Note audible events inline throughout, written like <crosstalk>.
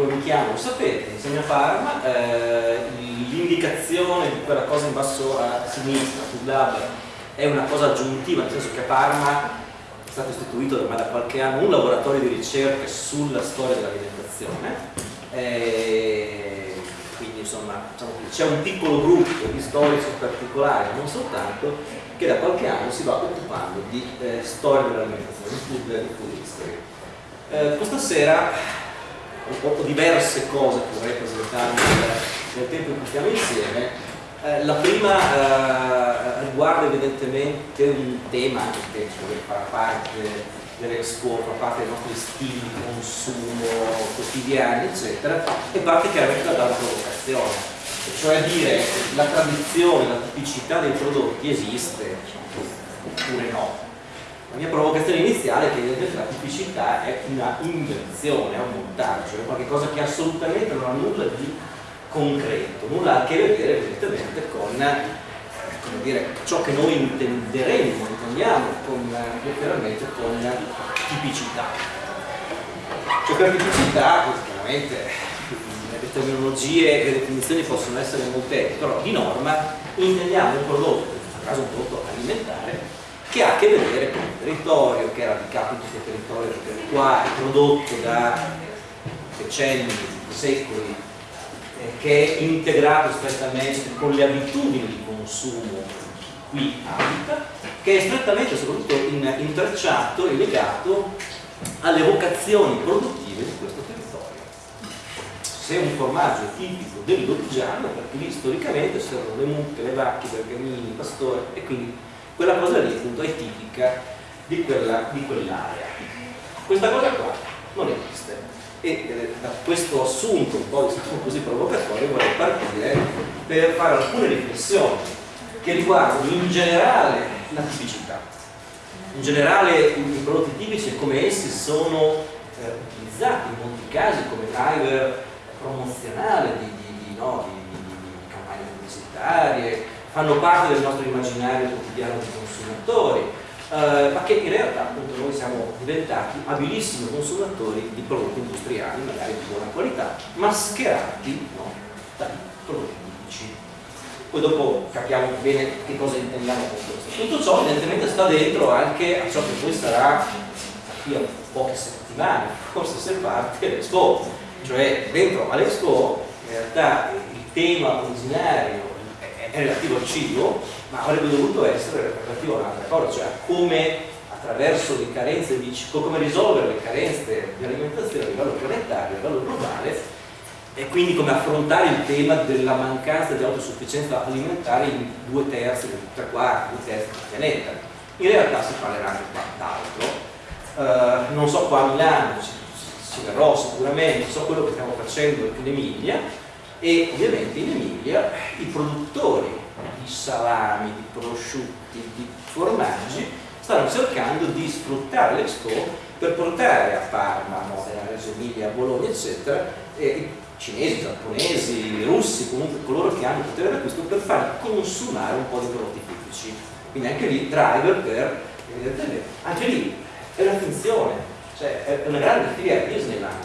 come mi chiamo lo sapete, insegno Parma, eh, l'indicazione di quella cosa in basso a sinistra sul lab è una cosa aggiuntiva, nel senso che a Parma è stato istituito ormai da qualche anno un laboratorio di ricerca sulla storia dell'alimentazione. Eh, quindi insomma diciamo c'è un piccolo gruppo di storici particolari, non soltanto, che da qualche anno si va occupando di eh, storia dell'alimentazione, di food, di food history. Eh, questa sera ho diverse cose che vorrei presentarvi nel, tempo in cui stiamo insieme. Eh, la prima eh, riguarda evidentemente un tema che fa parte dell'Expo, fa parte dei nostri stili di consumo quotidiani, eccetera, e parte chiaramente dalla provocazione. Cioè dire la tradizione, la tipicità dei prodotti esiste oppure no la mia provocazione iniziale è che la tipicità è una invenzione, è un montaggio, è qualcosa che assolutamente non ha nulla di concreto, nulla a che vedere evidentemente con dire, ciò che noi intenderemo, intendiamo con, letteralmente con tipicità. Cioè per tipicità, chiaramente le terminologie e le definizioni possono essere molteplici, però di norma intendiamo un prodotto, in questo caso un prodotto alimentare, che ha a che vedere con il territorio, che è radicato in questo territorio qua, prodotto da decenni, secoli, che è integrato strettamente con le abitudini di consumo qui abita, che è strettamente soprattutto in, intrecciato e legato alle vocazioni produttive di questo territorio. Se un formaggio è tipico del Lodigiano, perché lì storicamente c'erano le mucche, le vacche, i bergamini, i pastori e quindi quella cosa lì appunto è tipica di quell'area. Quell Questa cosa qua non esiste e eh, da questo assunto un po' diciamo così provocatorio vorrei partire per fare alcune riflessioni che riguardano in generale la tipicità in generale i prodotti tipici e come essi sono eh, utilizzati in molti casi come driver promozionale di, di, di, no, di campagne pubblicitarie fanno parte del nostro immaginario quotidiano di consumatori, eh, ma che in realtà appunto noi siamo diventati abilissimi consumatori di prodotti industriali, magari di buona qualità, mascherati no, da prodotti tipici. Poi dopo capiamo bene che cosa intendiamo con questo. Tutto ciò evidentemente sta dentro anche a ciò che poi sarà qui a poche settimane, <laughs> forse se parte l'Expo, cioè dentro all'Expo in realtà il tema originario è relativo al cibo, ma avrebbe dovuto essere relativo a un'altra cosa, cioè come attraverso le carenze di cibo, come risolvere le carenze di alimentazione a livello planetario, a livello globale e quindi come affrontare il tema della mancanza di autosufficienza alimentare in due terzi, tre quarti, due terzi del pianeta. In realtà si parlerà anche d'altro. Uh, non so qua a Milano, ci, ci verrò sicuramente, so quello che stiamo facendo in Emilia, e ovviamente in Emilia i produttori di salami, di prosciutti, di formaggi stanno cercando di sfruttare l'Expo per portare a Parma, Modena, Reggio Emilia, a Bologna eccetera cinesi, giapponesi, russi, comunque coloro che hanno potere d'acquisto per far consumare un po' di prodotti tipici. Quindi anche lì driver per evidentemente anche lì è una finzione cioè è una grande filiera Disneyland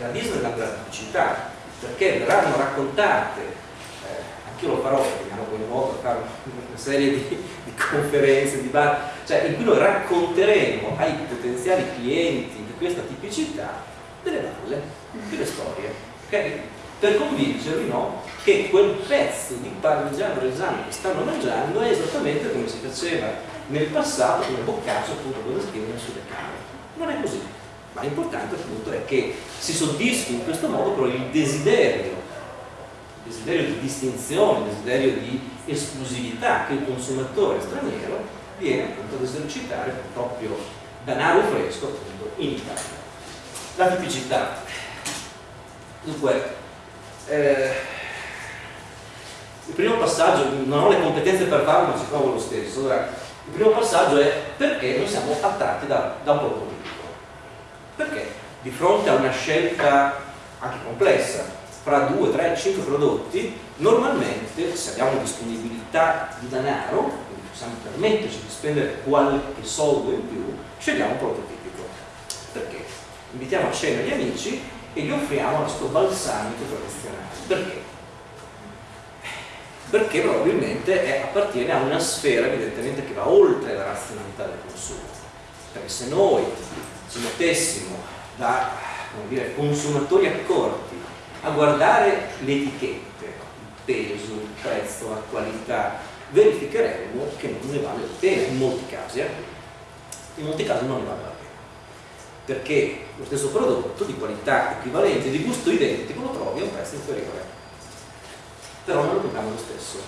la Disneyland della pubblicità perché verranno raccontate, eh, anch'io lo farò perché mi hanno coinvolto a fare una serie di, di conferenze, di bar, cioè in cui noi racconteremo ai potenziali clienti di questa tipicità delle valle, delle storie, okay? per convincervi no, che quel pezzo di parmigiano reggiano che stanno mangiando è esattamente come si faceva nel passato come boccaccio appunto dove scrivono sulle camere. Non è così ma l'importante appunto è che si soddisfi in questo modo però il desiderio, il desiderio di distinzione, il desiderio di esclusività che il consumatore straniero viene appunto ad esercitare proprio denaro fresco appunto in Italia. La tipicità. Dunque, eh, il primo passaggio, non ho le competenze per farlo ma ci provo lo stesso, allora, il primo passaggio è perché noi siamo attratti da, da un prodotto perché di fronte a una scelta anche complessa fra 2, 3, 5 prodotti, normalmente se abbiamo disponibilità di denaro, quindi possiamo permetterci di spendere qualche soldo in più, scegliamo un prodotto tipico. Perché? Invitiamo a cena gli amici e gli offriamo nostro balsamico tradizionale. Perché? Perché probabilmente è, appartiene a una sfera evidentemente che va oltre la razionalità del consumo. Perché se noi ci mettessimo da dire, consumatori accorti a guardare le etichette, il peso, il prezzo, la qualità, verificheremo che non ne vale la pena in molti casi. Eh? In molti casi non ne vale la pena perché lo stesso prodotto di qualità equivalente, di gusto identico, lo trovi a un prezzo inferiore. Però non lo paghiamo lo stesso.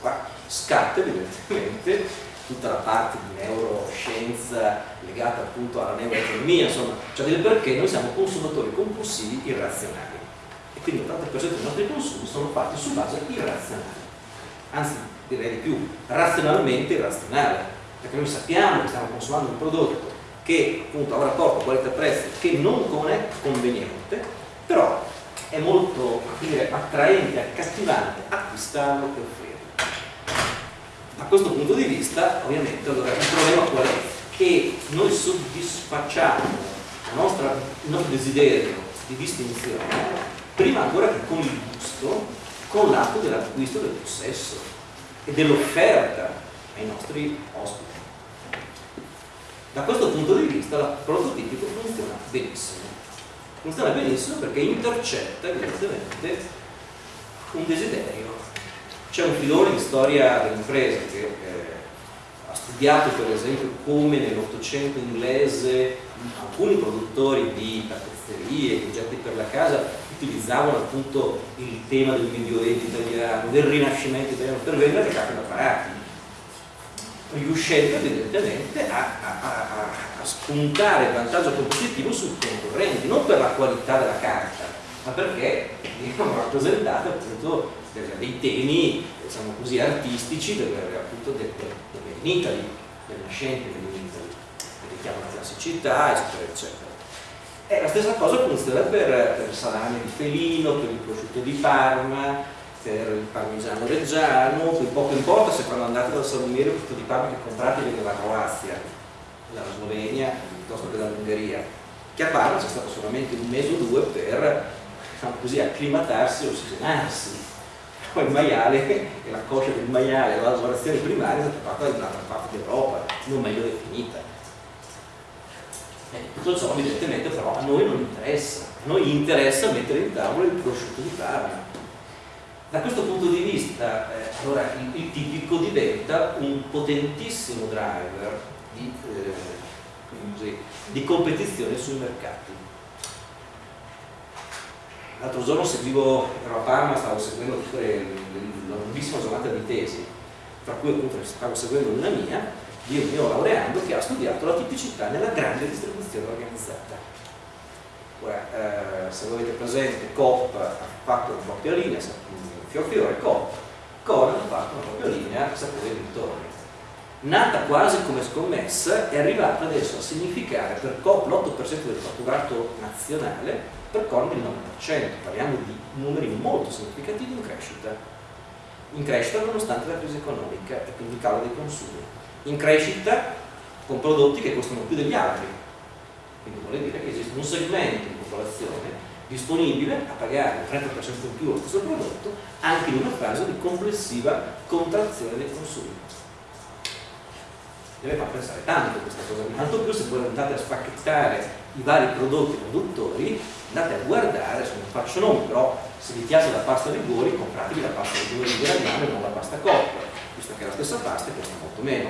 Qua scatta evidentemente tutta la parte di neuroscienza legata appunto alla neuroeconomia, insomma, cioè del perché noi siamo consumatori compulsivi irrazionali. E quindi l'80% dei nostri consumi sono fatti su base irrazionale, anzi direi di più, razionalmente irrazionale, perché noi sappiamo che stiamo consumando un prodotto che appunto ha un rapporto qualità-prezzo che non è conveniente, però è molto dire, attraente, accattivante acquistarlo e offrirlo. Da questo punto di vista, ovviamente, allora, il problema qual è? Che noi soddisfacciamo nostra, il nostro desiderio di distinzione prima ancora che con il gusto, con l'atto dell'acquisto del possesso e dell'offerta ai nostri ospiti. Da questo punto di vista il prototipico funziona benissimo. Funziona benissimo perché intercetta evidentemente un desiderio. C'è un filone di storia dell'impresa che eh, ha studiato per esempio come nell'Ottocento inglese alcuni produttori di tappezzerie, oggetti per la casa utilizzavano appunto il tema del medioevo italiano, del rinascimento italiano per vendere le carte da parati riuscendo evidentemente a, a, a, a spuntare vantaggio competitivo sui concorrenti, non per la qualità della carta, ma perché vengono rappresentate appunto dei temi diciamo così, artistici del, appunto del, del, Made in Italy, del nascente Made in Italy, il richiamo alla classicità, eccetera, eccetera. E la stessa cosa funziona per, per il salame di felino, per il prosciutto di Parma, per il parmigiano reggiano, poco importa se quando andate dal salumiere questo di Parma che comprate viene dalla Croazia, dalla Slovenia, piuttosto che dall'Ungheria, che a Parma c'è stato solamente un mese o due per diciamo così, acclimatarsi e ossigenarsi. Poi il maiale <laughs> e la coscia del maiale, la lavorazione primaria è stata fatta in un'altra parte d'Europa, non meglio definita. E tutto ciò evidentemente però a noi non interessa, a noi interessa mettere in tavola il prosciutto di Parma da questo punto di vista, eh, allora, il, il, tipico diventa un potentissimo driver di, eh, di competizione sui mercati. L'altro giorno seguivo, ero a Parma, stavo seguendo la lunghissima giornata di tesi, tra cui appunto stavo seguendo una mia, di un mio laureando che ha studiato la tipicità nella grande distribuzione organizzata. Ora, eh, se voi avete presente, COP ha fatto una propria linea, Fiorfiore Coop. Coop ha fatto una propria linea sapore e dintorni. Nata quasi come scommessa, è arrivata adesso a significare per Coop l'8% del fatturato nazionale, per Corn il 9%. Parliamo di numeri molto significativi in crescita. In crescita nonostante la crisi economica e quindi il calo dei consumi. In crescita con prodotti che costano più degli altri. Quindi vuol dire che esiste un segmento di popolazione disponibile a pagare il 30% in più lo stesso prodotto anche in una fase di complessiva contrazione dei consumi. Deve far pensare tanto questa cosa, tanto più se voi andate a spacchettare i vari prodotti produttori, andate a guardare, se non faccio nome, però se vi piace la pasta rigori, compratevi la pasta rigori di Gragnano e non la pasta coppa, visto che la stessa pasta costa molto meno.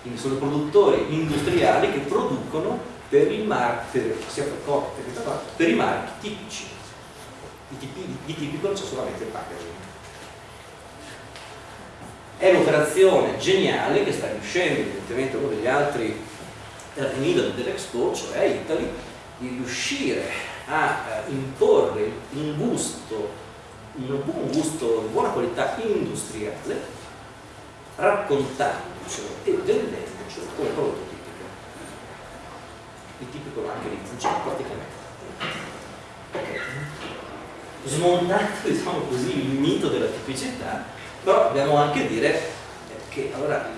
Quindi sono produttori industriali che producono per i marchi, per coppia per, i marchi tipici. Di, tipi, di tipico c'è solamente il packaging. È un'operazione geniale che sta riuscendo, evidentemente uno degli altri termini dell'Expo, cioè Italy, di riuscire a eh, imporre un gusto, un buon gusto, di buona qualità industriale, raccontandocelo e vendendocelo come prodotto il tipico anche di Fucino praticamente. Smontato <laughs> diciamo così il mito della tipicità, però dobbiamo anche dire che allora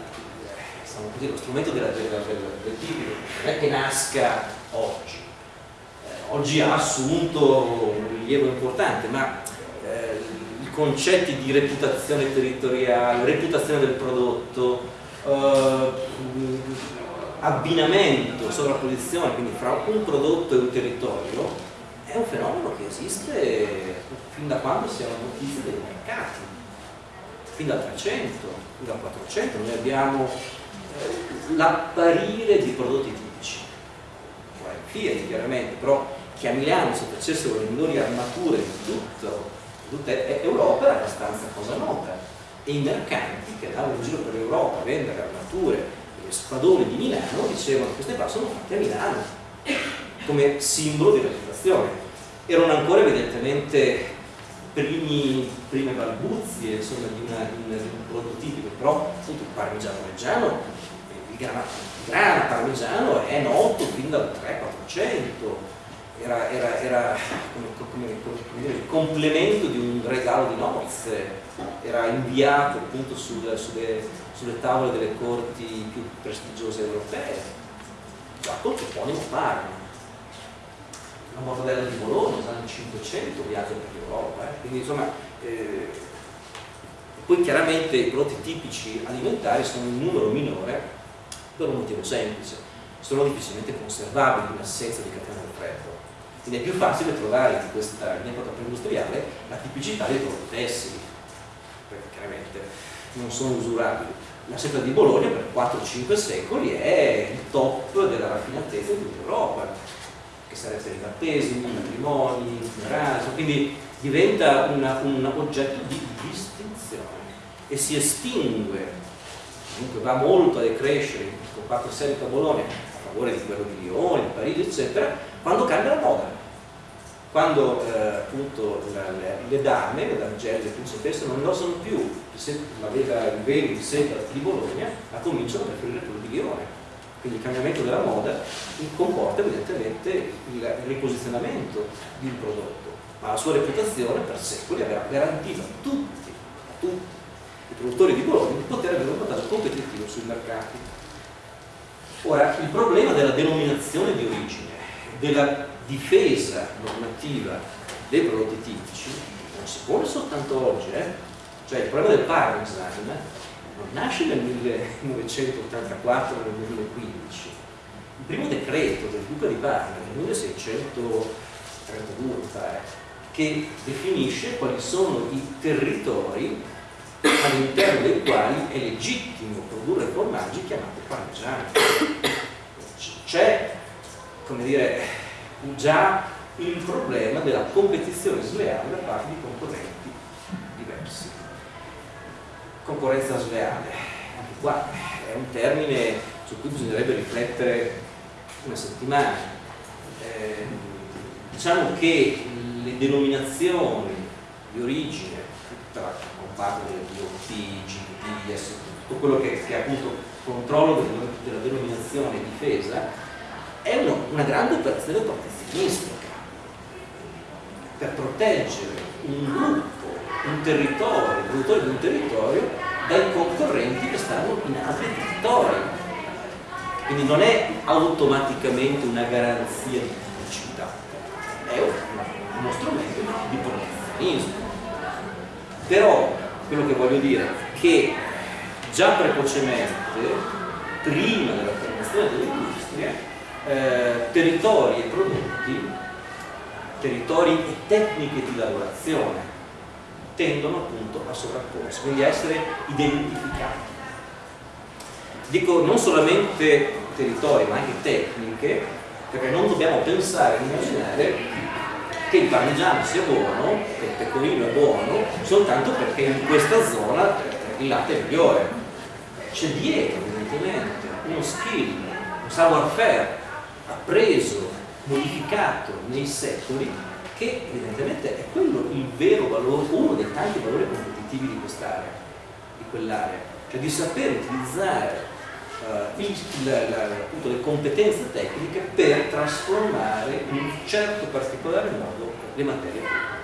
diciamo così, lo strumento della, della, del, del tipico non è che nasca oggi, oggi ha assunto un rilievo importante, ma eh, i concetti di reputazione territoriale, reputazione del prodotto, eh, abbinamento, sovrapposizione, quindi fra un prodotto e un territorio, è un fenomeno che esiste fin da quando siamo notizie dei mercati, fin dal 300, fin dal 400, noi abbiamo eh, l'apparire di prodotti tipici, Fiat chiaramente, però che a Milano si facessero le migliori armature di tutto, tutta Europa era abbastanza cosa nota. E i mercanti che andavano in giro per l'Europa a vendere armature e spadoni di Milano dicevano che queste qua sono fatte a Milano come simbolo di reputazione erano ancora evidentemente primi, prime balbuzie insomma, di, una, di, un prodotto tipico, però appunto il parmigiano reggiano, il grana, parmigiano è noto fin dal 300-400, era, era, era come, come, come dire, il complemento di un regalo di nozze, era inviato appunto sul, sulle, sulle, tavole delle corti più prestigiose europee, già col toponimo Parma la mortadella di Bologna, anni 500 viaggia per l'Europa, eh? quindi insomma eh, poi chiaramente i prodotti tipici alimentari sono in numero minore per un motivo semplice, sono difficilmente conservabili in assenza di catena del freddo. Quindi è più facile trovare in questa in epoca pre-industriale la tipicità dei prodotti tessili perché chiaramente non sono usurabili. La seta di Bologna per 4-5 secoli è il top della raffinatezza di tutta Europa che sarebbe i battesimi, i matrimoni, i funerali, quindi diventa una, un oggetto di distinzione e si estingue, comunque va molto a decrescere il comparto serico a Bologna a favore di quello di Lione, di Parigi, eccetera, quando cambia la moda. Quando eh, appunto la, le, le, dame, le damigelle, le principesse non indossano più. La il velo di seta di Bologna, ma cominciano a preferire quello di Lione quindi il cambiamento della moda comporta evidentemente il riposizionamento di un prodotto, ma la sua reputazione per secoli aveva garantito a tutti, a tutti i produttori di Bologna di poter avere un vantaggio competitivo sui mercati. Ora, il problema della denominazione di origine, della difesa normativa dei prodotti tipici, non si pone soltanto oggi, eh? cioè il problema del Parmesan nasce nel 1984 nel 2015 il primo decreto del Duca di Parma nel 1632 che definisce quali sono i territori all'interno dei quali è legittimo produrre formaggi chiamati parmigiani. C'è come dire già il problema della competizione sleale da parte di concorrenti diversi concorrenza sleale. Anche qua è un termine su cui bisognerebbe riflettere una settimana. Eh, diciamo che le denominazioni di origine, tutta la comparto delle DOT, GP, tutto quello che, che è appunto controllo della denominazione difesa, è una, una grande operazione protezionistica per proteggere un gruppo un territorio, il produttore di un territorio dai concorrenti che stanno in altri territori. Quindi non è automaticamente una garanzia di pubblicità, è uno strumento di protezionismo. Però quello che voglio dire è che già precocemente, prima della formazione delle industrie, eh, territori e prodotti, territori e tecniche di lavorazione tendono appunto a sovrapporsi, quindi a essere identificati. Dico non solamente territori ma anche tecniche, perché non dobbiamo pensare e immaginare che il parmigiano sia buono, che il pecorino è buono, soltanto perché in questa zona il latte è migliore. C'è dietro evidentemente uno skill, un savoir-faire appreso, modificato nei secoli che evidentemente è quello il vero valore, uno dei tanti valori competitivi di quest'area, di quell'area, cioè di saper utilizzare uh, il, la, la, appunto, le competenze tecniche per trasformare in un certo particolare modo le materie prime.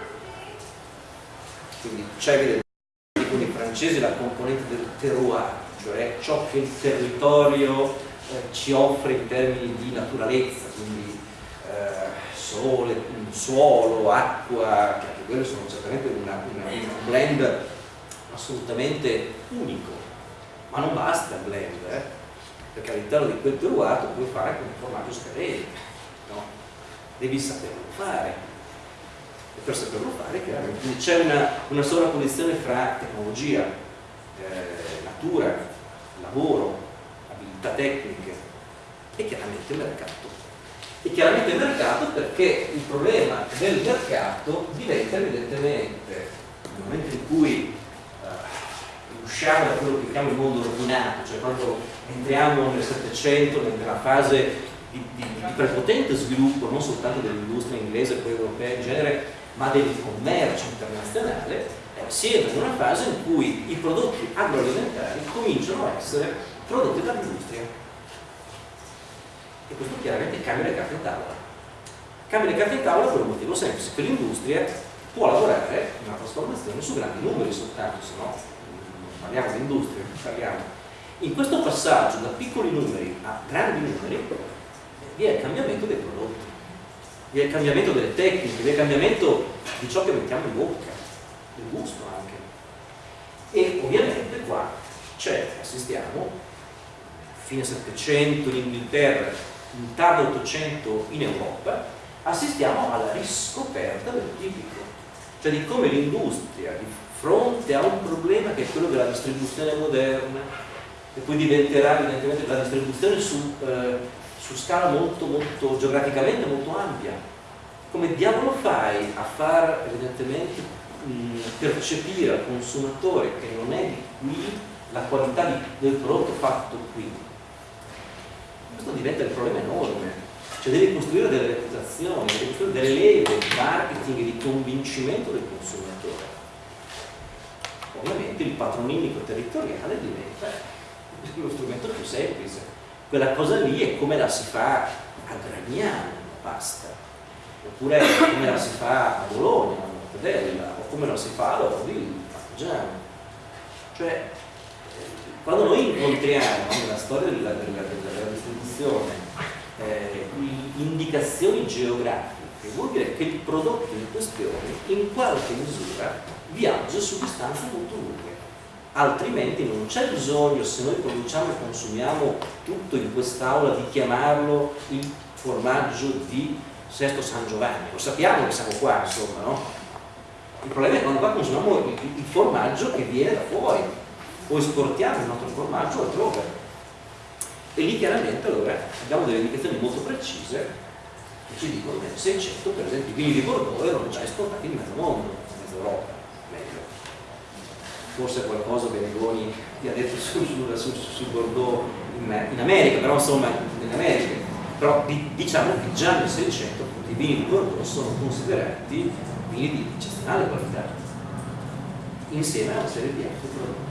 Quindi c'è evidentemente con i francesi la componente del terroir, cioè ciò che il territorio eh, ci offre in termini di naturalezza, quindi sole, suolo, acqua, che anche quello sono certamente una, una, un blend assolutamente unico, ma non basta il blend, eh? perché all'interno di quel tu puoi fare come formaggio scadente, no? devi saperlo fare. E per saperlo fare chiaramente c'è una, una sovrapposizione fra tecnologia, eh, natura, lavoro, abilità tecniche e chiaramente mercato. E chiaramente mercato perché il problema del mercato diventa evidentemente nel momento in cui usciamo da quello che chiamo il mondo ordinato, cioè quando entriamo nel Settecento, nella fase di, di, di, prepotente sviluppo non soltanto dell'industria inglese e poi europea in genere, ma del commercio internazionale, eh, si entra in una fase in cui i prodotti agroalimentari cominciano a essere prodotti dall'industria. E questo chiaramente cambia le carte in tavola. Cambia le carte in tavola per un motivo semplice, che l'industria può lavorare in una trasformazione su grandi numeri soltanto, se no parliamo di industria, parliamo. In questo passaggio da piccoli numeri a grandi numeri vi è il cambiamento dei prodotti, vi è il cambiamento delle tecniche, vi è il cambiamento di ciò che mettiamo in bocca, del gusto anche. E ovviamente qua c'è, assistiamo, fine 700 in Inghilterra, in tardo 800 in Europa, assistiamo alla riscoperta del tipico, cioè di come l'industria di fronte a un problema che è quello della distribuzione moderna e poi diventerà evidentemente la distribuzione su, eh, su scala molto, molto geograficamente molto ampia. Come diavolo fai a far evidentemente mh, percepire al consumatore che non è di qui la qualità di, del prodotto fatto qui questo diventa il problema enorme cioè devi costruire delle reputazioni, devi costruire delle leve di marketing di convincimento del consumatore ovviamente il patronimico territoriale diventa lo strumento più semplice. Quella cosa lì è come la si fa a Gragnano, basta. Oppure come la si fa a Bologna, a Mortadella, o come la si fa a Lodi, a Parmigiano. Cioè, quando noi incontriamo nella storia della, della, della distribuzione eh, indicazioni geografiche, vuol dire che il prodotto in questione in qualche misura viaggia su distanze molto lunghe. Altrimenti non c'è bisogno se noi produciamo e consumiamo tutto in quest'aula di chiamarlo il formaggio di Sesto San Giovanni. Lo sappiamo che siamo qua insomma no? il problema è quando qua consumiamo il, il formaggio che viene da fuori o esportiamo il nostro formaggio altrove. E lì chiaramente allora abbiamo delle indicazioni molto precise che ci dicono che 600 per esempio i vini di Bordeaux erano già esportati in mezzo mondo, in mezzo Europa forse qualcosa Benegoni ti ha detto sul, sul, sul Bordeaux in, in, America, però insomma in America, però diciamo che già nel 600 i vini di Bordeaux sono considerati vini di eccezionale qualità, insieme a una serie di altri prodotti.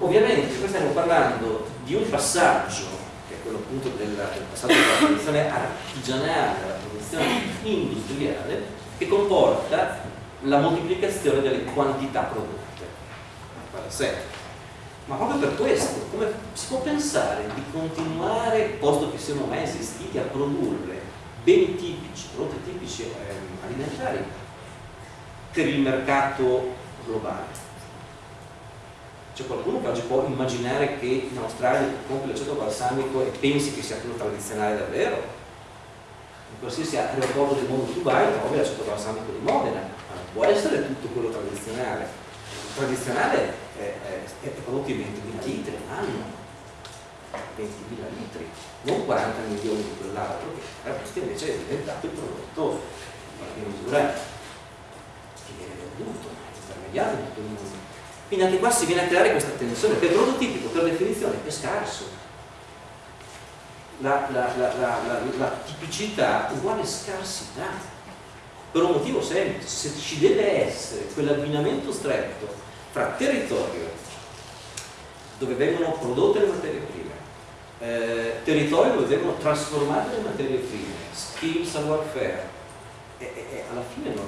Ovviamente qui stiamo parlando di un passaggio, che è quello appunto del, del passaggio dalla produzione artigianale alla produzione industriale, che comporta la moltiplicazione delle quantità prodotte. Ma proprio per questo, come si può pensare di continuare, posto che siamo mai esistiti, a produrre beni tipici, prodotti tipici eh, alimentari per il mercato globale? C'è qualcuno che oggi può immaginare che in Australia compri l'aceto balsamico e pensi che sia quello tradizionale davvero? In qualsiasi aeroporto del mondo tu vai trovi l'aceto balsamico di Modena, ma non può essere tutto quello tradizionale. Il tradizionale eh, eh, prodotti 20.000 litri all'anno 20.000 litri non 40 milioni di quell'altro che questo invece è diventato il prodotto in misura che viene venduto intermediato in tutto il mondo quindi anche qua si viene a creare questa tensione per il prodotto tipico per definizione è scarso. La, la, la, la tipicità uguale scarsità. Per un motivo semplice, se ci deve essere quell'abbinamento stretto fra territorio dove vengono prodotte le materie prime, eh, territorio dove vengono trasformate le materie prime, skill, savoir-faire e, e, e, alla fine non,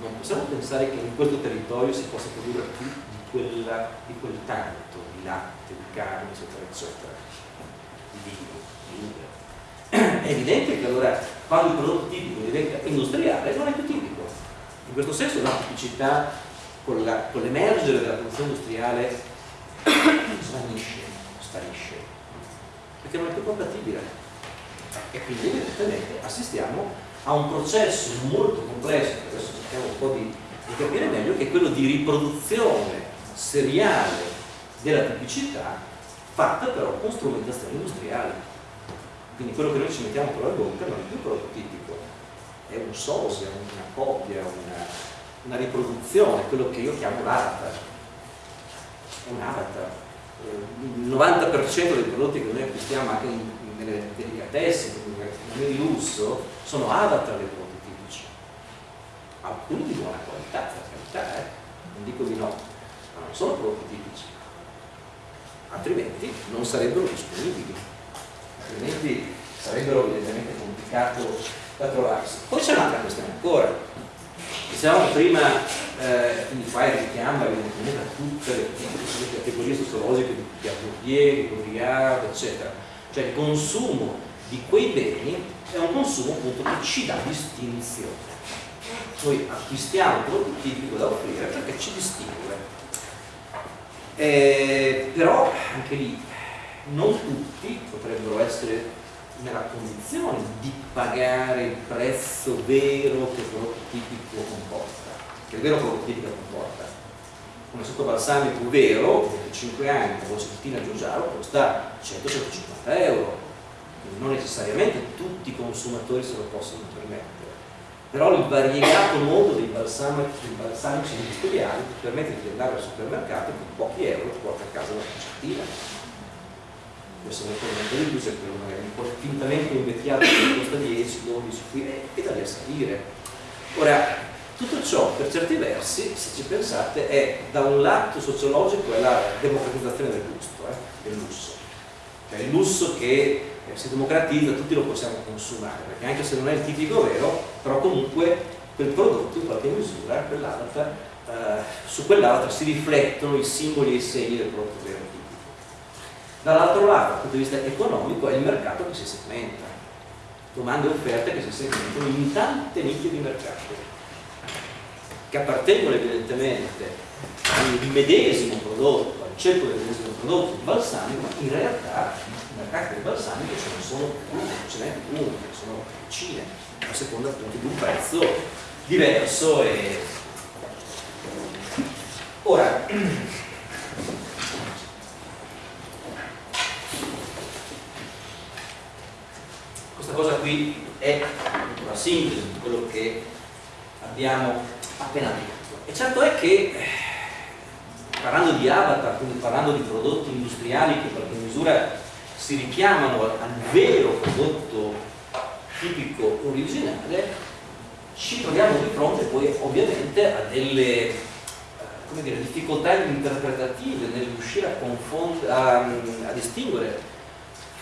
non, possiamo pensare che in questo territorio si possa produrre più di, quella, di quel tanto di latte, di carne, eccetera, eccetera, di vino, di è evidente che allora quando il prodotto tipico diventa industriale non è più tipico. In questo senso la tipicità con, l'emergere della produzione industriale svanisce, sparisce, perché non è più compatibile. E quindi evidentemente assistiamo a un processo molto complesso, adesso cerchiamo un po' di, di capire meglio, che è quello di riproduzione seriale della tipicità fatta però con strumentazioni industriali. Quindi quello che noi ci mettiamo per la bocca non è più prodotto tipico, è un sosia, una copia, una, una riproduzione, quello che io chiamo l'avatar. È un avatar. Il 90% dei prodotti che noi acquistiamo anche nelle delicatesse, nel lusso, sono avatar dei prodotti tipici. Alcuni di buona qualità, per carità, eh? non dico di no, ma non sono prodotti tipici altrimenti non sarebbero disponibili, altrimenti sarebbero evidentemente complicato da trovarsi. Poi c'è un'altra questione ancora, dicevamo prima, eh, quindi qua richiama evidentemente a tutte le, le categorie sociologiche di Pierre di Baudrillard, eccetera, cioè il consumo di quei beni è un consumo appunto che ci dà distinzione. Noi acquistiamo tipico da offrire perché ci distingue eh, però anche lì non tutti potrebbero essere nella condizione di pagare il prezzo vero che il prodotto tipico comporta, che il vero prodotto tipico comporta. Un sottobalsamico vero, 25 anni, con Cettina Giugiaro, costa 100-150 euro, non necessariamente tutti i consumatori se lo possono permettere però il variegato mondo dei balsamici, balsamici industriali ti permette di andare al supermercato e con pochi euro ti porta a casa la cucettina questo è di più se quello magari un po' fintamente invecchiato che costa 10, 12 qui e da lì a salire. Ora tutto ciò per certi versi se ci pensate è da un lato sociologico è la democratizzazione del gusto eh, del lusso. Cioè il lusso che si democratizza, tutti lo possiamo consumare, perché anche se non è il tipico vero, però comunque quel prodotto in qualche misura, quell'avatar, eh, su quell'avatar si riflettono i simboli e i segni del prodotto vero tipico. Dall'altro lato, dal punto di vista economico, è il mercato che si segmenta, domande e offerte che si segmentano in tante nicchie di mercato, che appartengono evidentemente al medesimo prodotto, al cerco del medesimo prodotto, il balsamico, ma in realtà mercati del balsamico ce ne sono più, ce n'è più, ce ne sono decine, a seconda appunto di un prezzo diverso e ora questa cosa qui è una sintesi di quello che abbiamo appena detto. E certo è che parlando di avatar, quindi parlando di prodotti industriali che in qualche misura si richiamano al vero prodotto tipico originale, ci troviamo di fronte poi ovviamente a delle eh, dire, difficoltà interpretative nel riuscire a, a, a, distinguere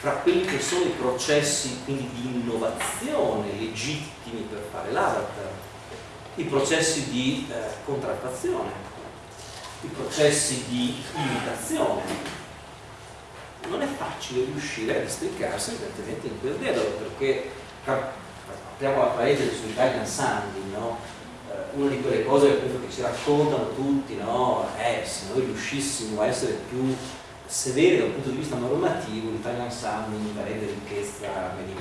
fra quelli che sono i processi quindi, di innovazione legittimi per fare l'avatar, i processi di eh, contraffazione, i processi di imitazione, non è facile riuscire a districarsi evidentemente in quel dialogo perché apriamo la parete su Italian Sounding no? Eh, una di quelle cose che ci raccontano tutti no? è se noi riuscissimo a essere più severi dal punto di vista normativo l'Italian Sounding darebbe ricchezza made in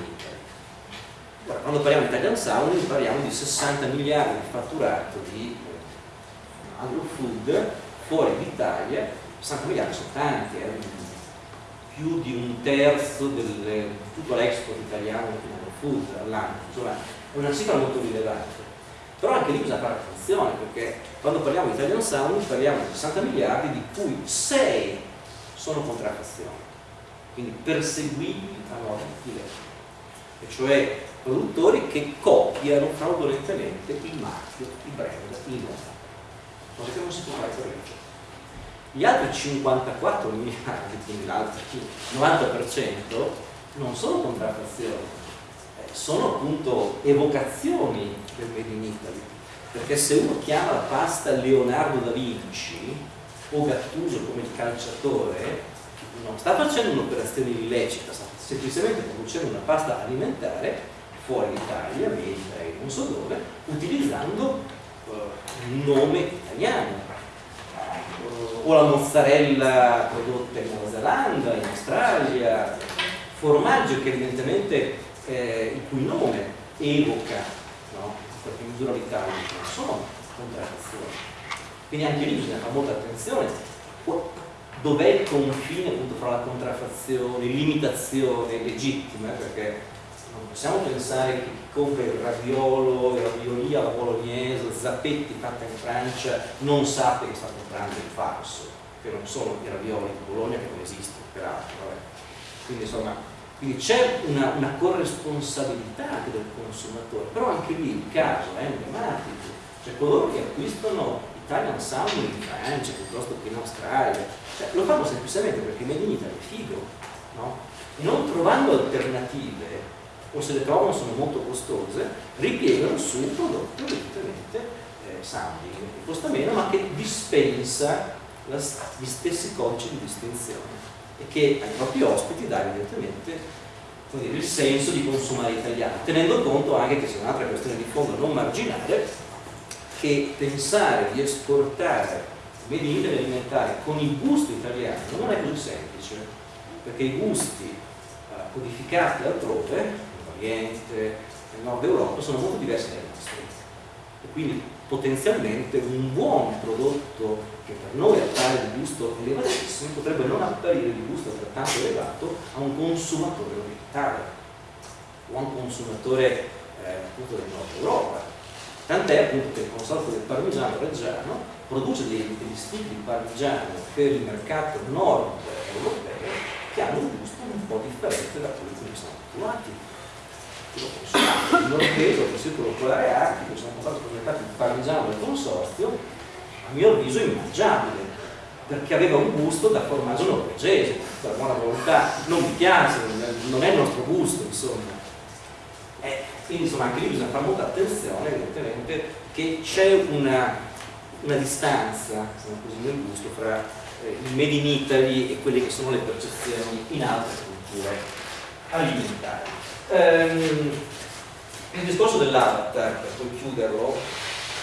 quando parliamo di Italian Sounding parliamo di 60 miliardi di fatturato di agro-food fuori d'Italia 60 miliardi sono tanti eh? Più di un terzo del tutto l'export italiano di food all'anno, insomma è una cifra molto rilevante. Però anche lì bisogna fare attenzione perché quando parliamo di Italian Sound parliamo di 60 miliardi di cui 6 sono contraffazioni, quindi perseguibili a di legge, e cioè produttori che copiano fraudolentemente il marchio, il brand, il nome, cosa che non si può fare per legge. Gli altri 54 miliardi, quindi l'altro 90%, non sono contraffazioni, eh, sono appunto evocazioni del Made in Italy. Perché se uno chiama la pasta Leonardo da Vinci o Gattuso come il calciatore, non sta facendo un'operazione illecita, sta semplicemente producendo una pasta alimentare fuori d'Italia, America e non so dove, utilizzando uh, un nome italiano. O la mozzarella prodotta in Nuova Zelanda, in Australia, formaggio che evidentemente eh, il cui nome evoca no? qualche misura l'Italia, non sono contraddizioni. Quindi anche lì bisogna fare molta attenzione. Dov'è il confine appunto fra la contraffazione, l'imitazione legittima? Perché non possiamo pensare che chi compra il raviolo, il raviolia, la bolognese, zappetti fatta in Francia non sappia che sta comprando il falso, che non sono i ravioli di Bologna che non esistono, peraltro. Quindi insomma, quindi c'è una, una, corresponsabilità anche del consumatore, però anche lì il caso è emblematico, cioè coloro che acquistano Italian Sound in Francia piuttosto che in Australia, cioè, lo fanno semplicemente perché Made in Italy è figo, no? Non trovando alternative o se le trovano sono molto costose, ripiegano su un prodotto evidentemente eh, sounding, che costa meno ma che dispensa la, gli stessi codici di distinzione e che ai propri ospiti dà evidentemente dire, il senso di consumare italiano, tenendo conto anche che c'è un'altra questione di fondo non marginale, che pensare di esportare made in Italy alimentari con il gusto italiano non è così semplice, perché i gusti eh, codificati altrove Oriente, nel nord Europa sono molto diversi dai nostri e quindi potenzialmente un buon prodotto che per noi appare di gusto elevatissimo potrebbe non apparire di gusto altrettanto elevato a un consumatore orientale. O a un consumatore eh, appunto del nord Europa. Tant'è appunto che il consorzio del parmigiano reggiano produce dei, degli stili di parmigiano per il mercato nord europeo che hanno un gusto un po' differente da quelli che sono abituati l'ho consumato, il norveso, il circolo polare artico, sono stato presentato il parmigiano del consorzio, a mio avviso immangiabile, perché aveva un gusto da formaggio norvegese, per buona volontà, non mi piace, non è il nostro gusto, insomma. Eh, quindi insomma anche lì bisogna fare molta attenzione, evidentemente, che c'è una, una, distanza, diciamo così, nel gusto fra eh, il made in Italy e quelle che sono le percezioni in altre culture alimentari. Ehm, il discorso dell'avatar, per poi chiuderlo,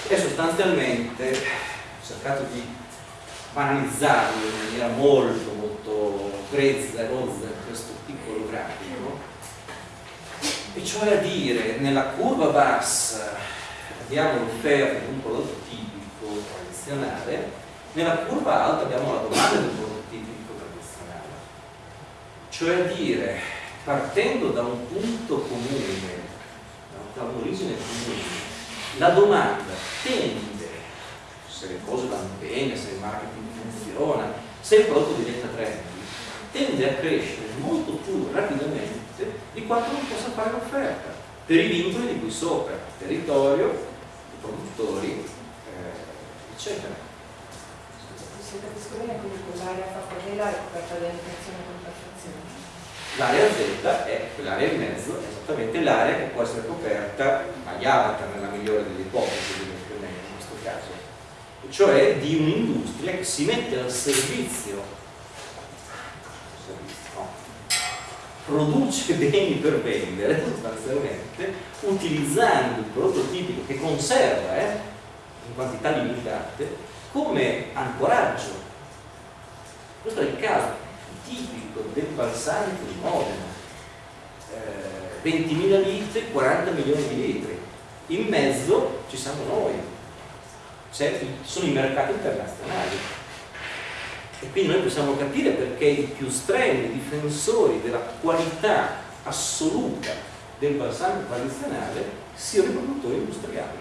è sostanzialmente ho cercato di banalizzarlo in maniera molto molto grezza e rozza questo piccolo grafico e cioè a dire nella curva bassa abbiamo l'offerta di un prodotto tipico tradizionale nella curva alta abbiamo la domanda di un prodotto tipico tradizionale. Cioè a dire partendo da un punto comune, da un'origine comune, la domanda tende, se le cose vanno bene, se il marketing funziona, se il prodotto diventa trendy, tende a crescere molto più rapidamente di quanto non possa fare l'offerta, per i vincoli di cui sopra, territorio, i produttori, eh, eccetera. Se capisco bene, quindi quell'area favorevole è coperta con perfezione. L'area Z è quell'area in mezzo, esattamente l'area che può essere coperta agli avatar nella migliore delle ipotesi in questo caso, cioè di un'industria che si mette al servizio, no, produce beni per vendere sostanzialmente, utilizzando il prodotto tipico che conserva eh, in quantità limitate come ancoraggio. Questo è il caso tipico del balsamico di Modena, eh, 20.000 litri, 40 milioni di litri, in mezzo ci siamo noi, cioè, sono i mercati internazionali. E quindi noi possiamo capire perché i più strenui difensori della qualità assoluta del balsamico tradizionale siano i produttori industriali.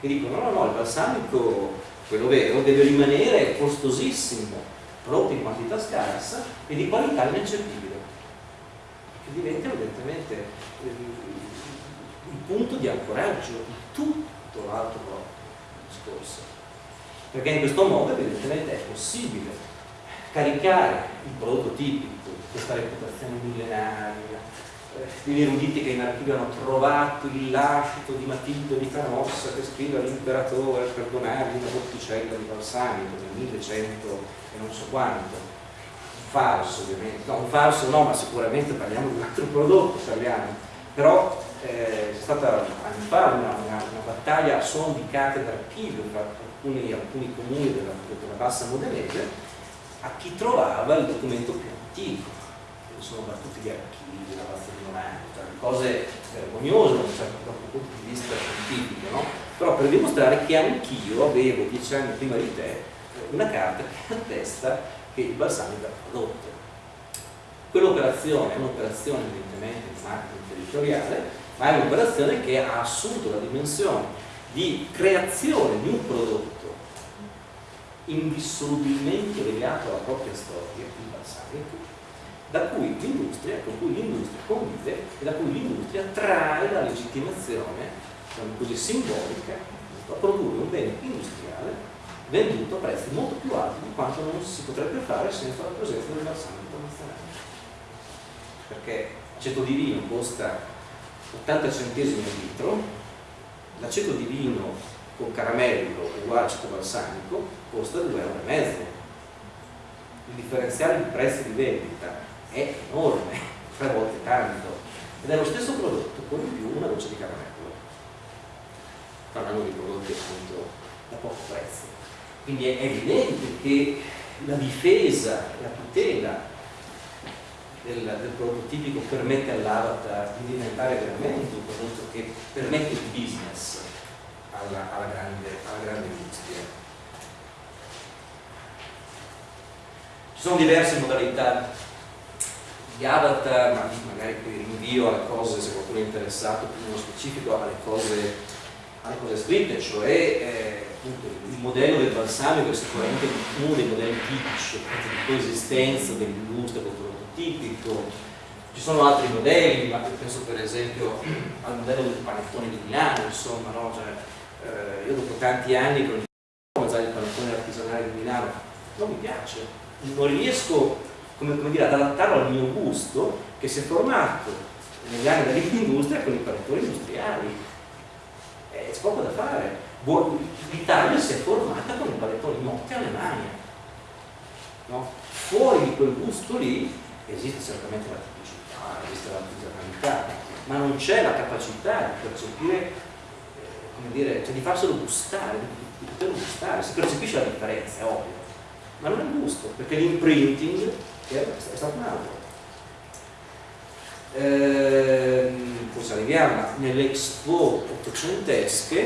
Che dicono no, no, il balsamico, quello vero, deve rimanere costosissimo, prodotto in quantità scarsa e di qualità ineccepibile che diventa evidentemente il, il punto di ancoraggio di tutto l'altro discorso. Perché in questo modo evidentemente è possibile caricare il prodotto tipico questa reputazione millenaria gli eruditi che in archivio hanno trovato il lascito di Matilde di Canossa che scrive all'imperatore per donargli una botticella di balsamico del 1100 e non so quanto. Falso ovviamente, no un falso no, ma sicuramente parliamo di un altro prodotto, parliamo, però eh, c'è stata anni fa una, una, una battaglia a suon di cattedra archivio tra alcuni, alcuni comuni della, della bassa modenese a chi trovava il documento più antico, sono battuti gli archivi, la bassa di 90, cose vergognose da un certo punto di vista scientifico, no? però per dimostrare che anch'io avevo dieci anni prima di te una carta che attesta che il balsamico era prodotto. Quell'operazione è un'operazione evidentemente di marketing territoriale ma è un'operazione che ha assunto la dimensione di creazione di un prodotto indissolubilmente legato alla propria storia, il balsamico, da cui l'industria, con cui l'industria convive e da cui l'industria trae la legittimazione, diciamo così, simbolica a produrre un bene industriale venduto a prezzi molto più alti di quanto non si potrebbe fare senza la presenza del balsamico nazionale. Perché aceto di vino costa 80 centesimi al litro, l'aceto di vino con caramello uguale aceto balsamico costa 2,5 euro. Il differenziale di prezzi di vendita è enorme, <laughs> tre volte tanto, ed è lo stesso prodotto con in più una goccia di caramello. Parlando di prodotti appunto da poco prezzo. Quindi è evidente che la difesa, la tutela del, del prodotto tipico permette all'avatar di diventare veramente un prodotto che permette il business alla, alla, grande, alla grande industria. Ci sono diverse modalità di avatar, ma magari qui rinvio alle cose, se qualcuno è interessato più nello specifico, alle cose, alle cose scritte, cioè eh, il modello del balsamico è sicuramente uno dei modelli tipici di coesistenza dell'industria tipico, ci sono altri modelli, ma penso per esempio <clears throat> al modello del panettone di Milano, insomma, no? cioè, eh, io dopo tanti anni con il panettone artigianale di Milano non mi piace, non riesco come, come dire, ad adattarlo al mio gusto che si è formato negli anni dell'industria con i panettoni industriali. Eh, c'è poco da fare. L'Italia si è formata con i panettoni notti alle mani. No? Fuori di quel gusto lì esiste certamente la tipicità, esiste l'artigianalità, ma non c'è la capacità di percepire, eh, come dire, cioè di farselo gustare, di poterlo gustare, si percepisce la differenza, è ovvio, ma non è il gusto, perché l'imprinting è, è stato un altro. Ehm, poi arriviamo nelle expo ottocentesche.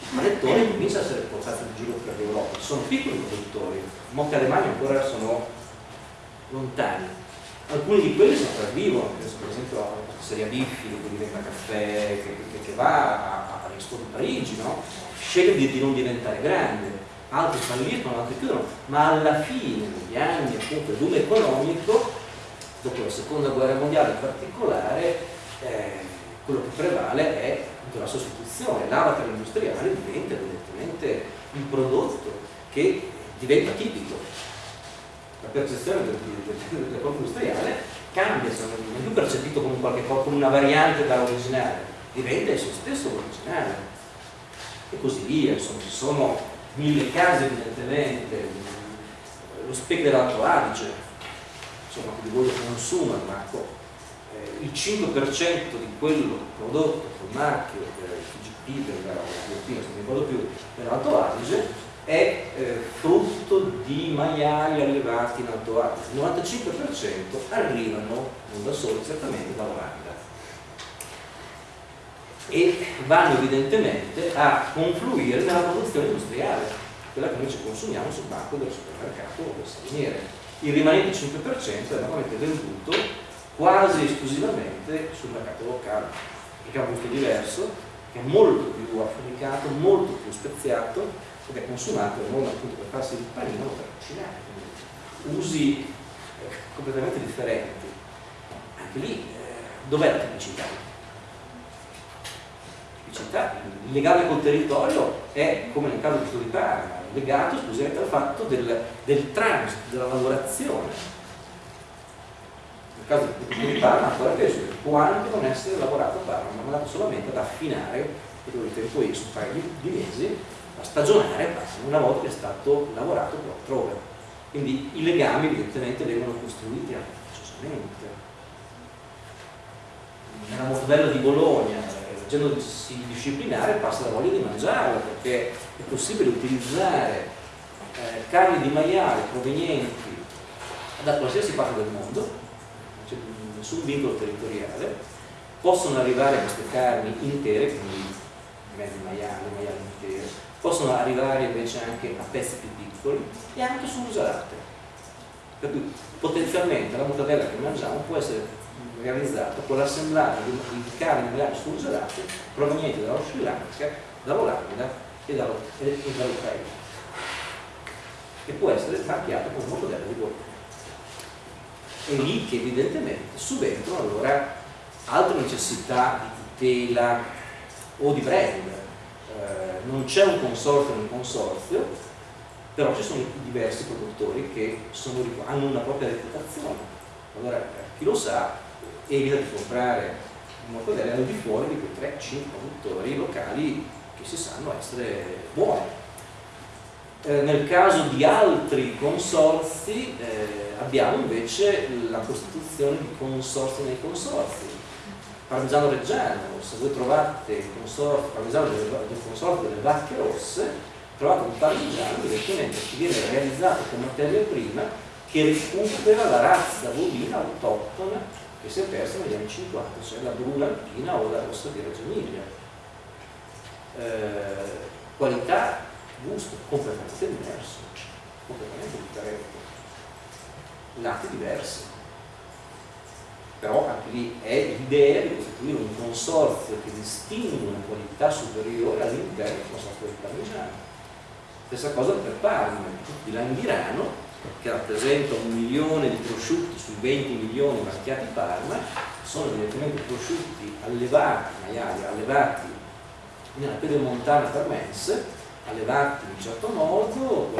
Il panettone comincia a essere portato in giro per l'Europa, sono piccoli produttori, molti alemani ancora sono lontani, alcuni di quelli sopravvivono, per esempio a Seria Biffi che diventa caffè, che, che, che va all'Expo di Parigi, no? sceglie di, di, non diventare grande, altri falliscono, altri chiudono, ma alla fine degli anni appunto il boom economico, dopo la seconda guerra mondiale in particolare, eh, quello che prevale è la sostituzione, l'avatar industriale diventa evidentemente un prodotto che diventa tipico. La percezione del, del, del corpo industriale cambia, non è più percepito come, qualche, come una variante dall'originale, diventa il suo stesso originale. E così via, insomma ci sono mille casi evidentemente, lo specchio dell'Alto Adige, insomma che di voi lo consuma, ma eh, il 5% di quello prodotto col marchio del FGP, della Filipina, se non ricordo più, dell'Alto Adige, è eh, frutto di maiali allevati in Alto Adige. Il 95% arrivano, non da soli, certamente dall'Olanda e vanno evidentemente a confluire nella produzione industriale, quella che noi ci consumiamo sul banco del supermercato o del saliniere. Il rimanente 5% è normalmente venduto quasi esclusivamente sul mercato locale, che ha un gusto diverso, che è molto più affunicato, molto più speziato ed è consumato non appunto per farsi il panino ma per cucinare, quindi usi eh, completamente differenti. Anche lì eh, dov'è la tipicità? Tipicità? Il legame col territorio è, come nel caso di Parma, legato esclusivamente al fatto del, del transito, della lavorazione. Nel caso di Parma ancora peso può anche non essere lavorato a Parma, ma andato solamente ad affinare, per il tempo X, un paio di, di mesi, a stagionare una volta che è stato lavorato altrove. Quindi i legami evidentemente vengono costruiti artificiosamente. Nella Mortadella di Bologna, leggendosi disciplinare, passa la voglia di mangiarla perché è possibile utilizzare eh, carni di maiale provenienti da qualsiasi parte del mondo, c'è nessun vincolo territoriale, possono arrivare queste carni intere, quindi mezzi maiali, maiali intere, possono arrivare invece anche a pezzi più piccoli e anche surgelate. Per cui potenzialmente la mortadella che mangiamo può essere realizzata con l'assemblaggio di, carni maiali surgelate provenienti dallo Sri Lanka, dall'Olanda e dall'Ucraina e può essere marchiata come mortadella di Bologna. È lì che evidentemente subentrano allora altre necessità di tutela o di brand. Eh, non c'è un consorzio nel consorzio, però ci sono diversi produttori che sono, hanno una propria reputazione. Allora chi lo sa evita di comprare un mortadella al di fuori di quei 3-5 produttori locali che si sanno essere buoni. Eh, nel caso di altri consorzi eh, abbiamo invece la costituzione di consorzi nei consorzi parmigiano reggiano, se voi trovate il consorzio, parmigiano del, del consorzio delle vacche rosse, trovate un parmigiano evidentemente che viene realizzato con materia prima che recupera la razza bovina autoctona che si è persa negli anni 50, cioè la bruna alpina o la rossa di Reggio Emilia. Eh, qualità, gusto completamente diverso, completamente differente, lati diversi però anche lì è l'idea di costituire un consorzio che distingue una qualità superiore all'interno del consorzio del parmigiano. Stessa cosa per Parma, di Langhirano, che rappresenta un milione di prosciutti sui 20 milioni marchiati Parma, sono evidentemente prosciutti allevati, maiali, allevati nella pedemontana parmense, allevati in un certo modo,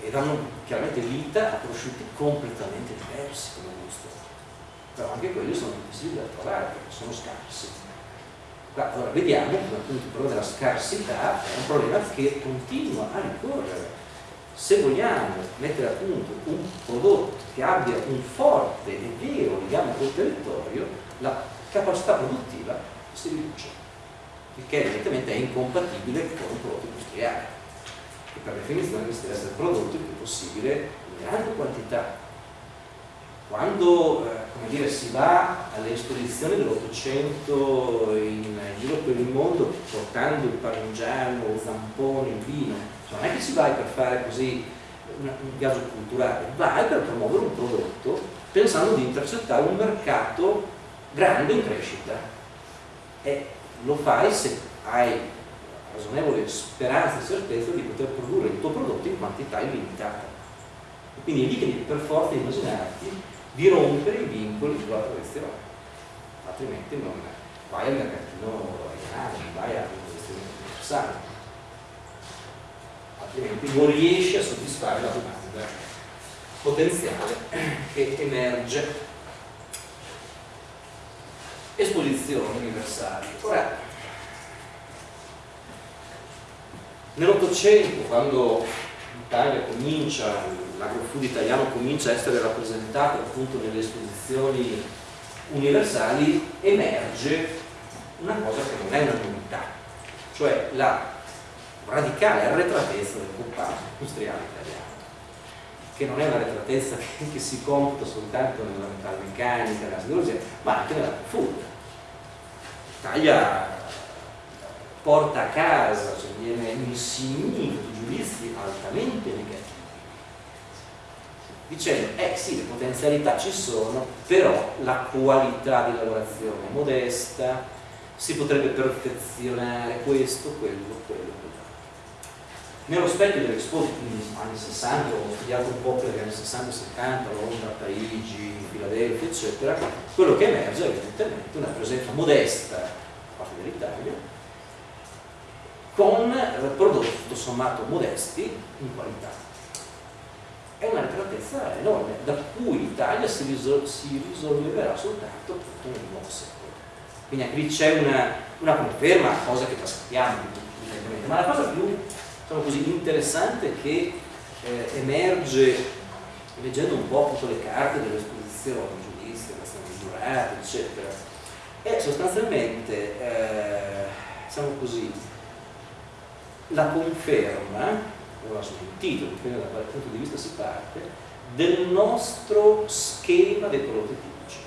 e danno chiaramente vita a prosciutti completamente diversi come gusto però anche quelli sono difficili da trovare perché sono scarsi. Allora vediamo che appunto il problema della scarsità è un problema che continua a ricorrere. Se vogliamo mettere a punto un prodotto che abbia un forte e vero legame col territorio, la capacità produttiva si riduce, il che evidentemente è incompatibile con un prodotto industriale, che per definizione deve essere prodotto il più possibile in grande quantità quando eh, dire, si va alle esposizioni dell'Ottocento in giro per il mondo portando il parmigiano, il zampone, il vino, cioè non è che si vai per fare così un, un viaggio culturale, vai per promuovere un prodotto pensando di intercettare un mercato grande in crescita e lo fai se hai ragionevole speranza e certezza di poter produrre il tuo prodotto in quantità illimitata. Quindi è lì che per forza immaginarti di rompere i vincoli sulla tradizione, altrimenti non vai al mercatino non vai all'investimento universale, altrimenti non riesci a soddisfare la domanda potenziale che emerge. Esposizioni universali. Ora, nell'Ottocento, quando l'Italia comincia l'agrofood italiano comincia a essere rappresentato appunto nelle esposizioni universali, emerge una cosa che non è una novità, cioè la radicale arretratezza del comparto industriale italiano, che non è una arretratezza <laughs> che, si computa soltanto nella metalmeccanica, nella siderurgia, ma anche nella food. L'Italia porta a casa, cioè viene insignito di giudizi altamente negativi dicendo eh sì le potenzialità ci sono però la qualità di lavorazione è modesta si potrebbe perfezionare questo, quello, quello, quello. Nello specchio dell'Expo quindi anni 60 ho studiato un po' per gli anni 60 70 Londra, Parigi, Filadelfia eccetera quello che emerge è evidentemente una presenza modesta da parte dell'Italia con prodotti tutto sommato modesti in qualità è una retratezza enorme, da cui l'Italia si, risol si risolverà soltanto appunto nel nuovo secolo. Quindi anche lì c'è una, una, conferma, cosa che trasmettiamo evidentemente, ma la cosa più diciamo così, interessante che eh, emerge leggendo un po' appunto le carte dell'esposizione, giudizi, giurati, eccetera, e sostanzialmente, eh, diciamo così, la conferma, sono il titolo, dipende da quale punto di vista si parte, del nostro schema dei prodotti tipici.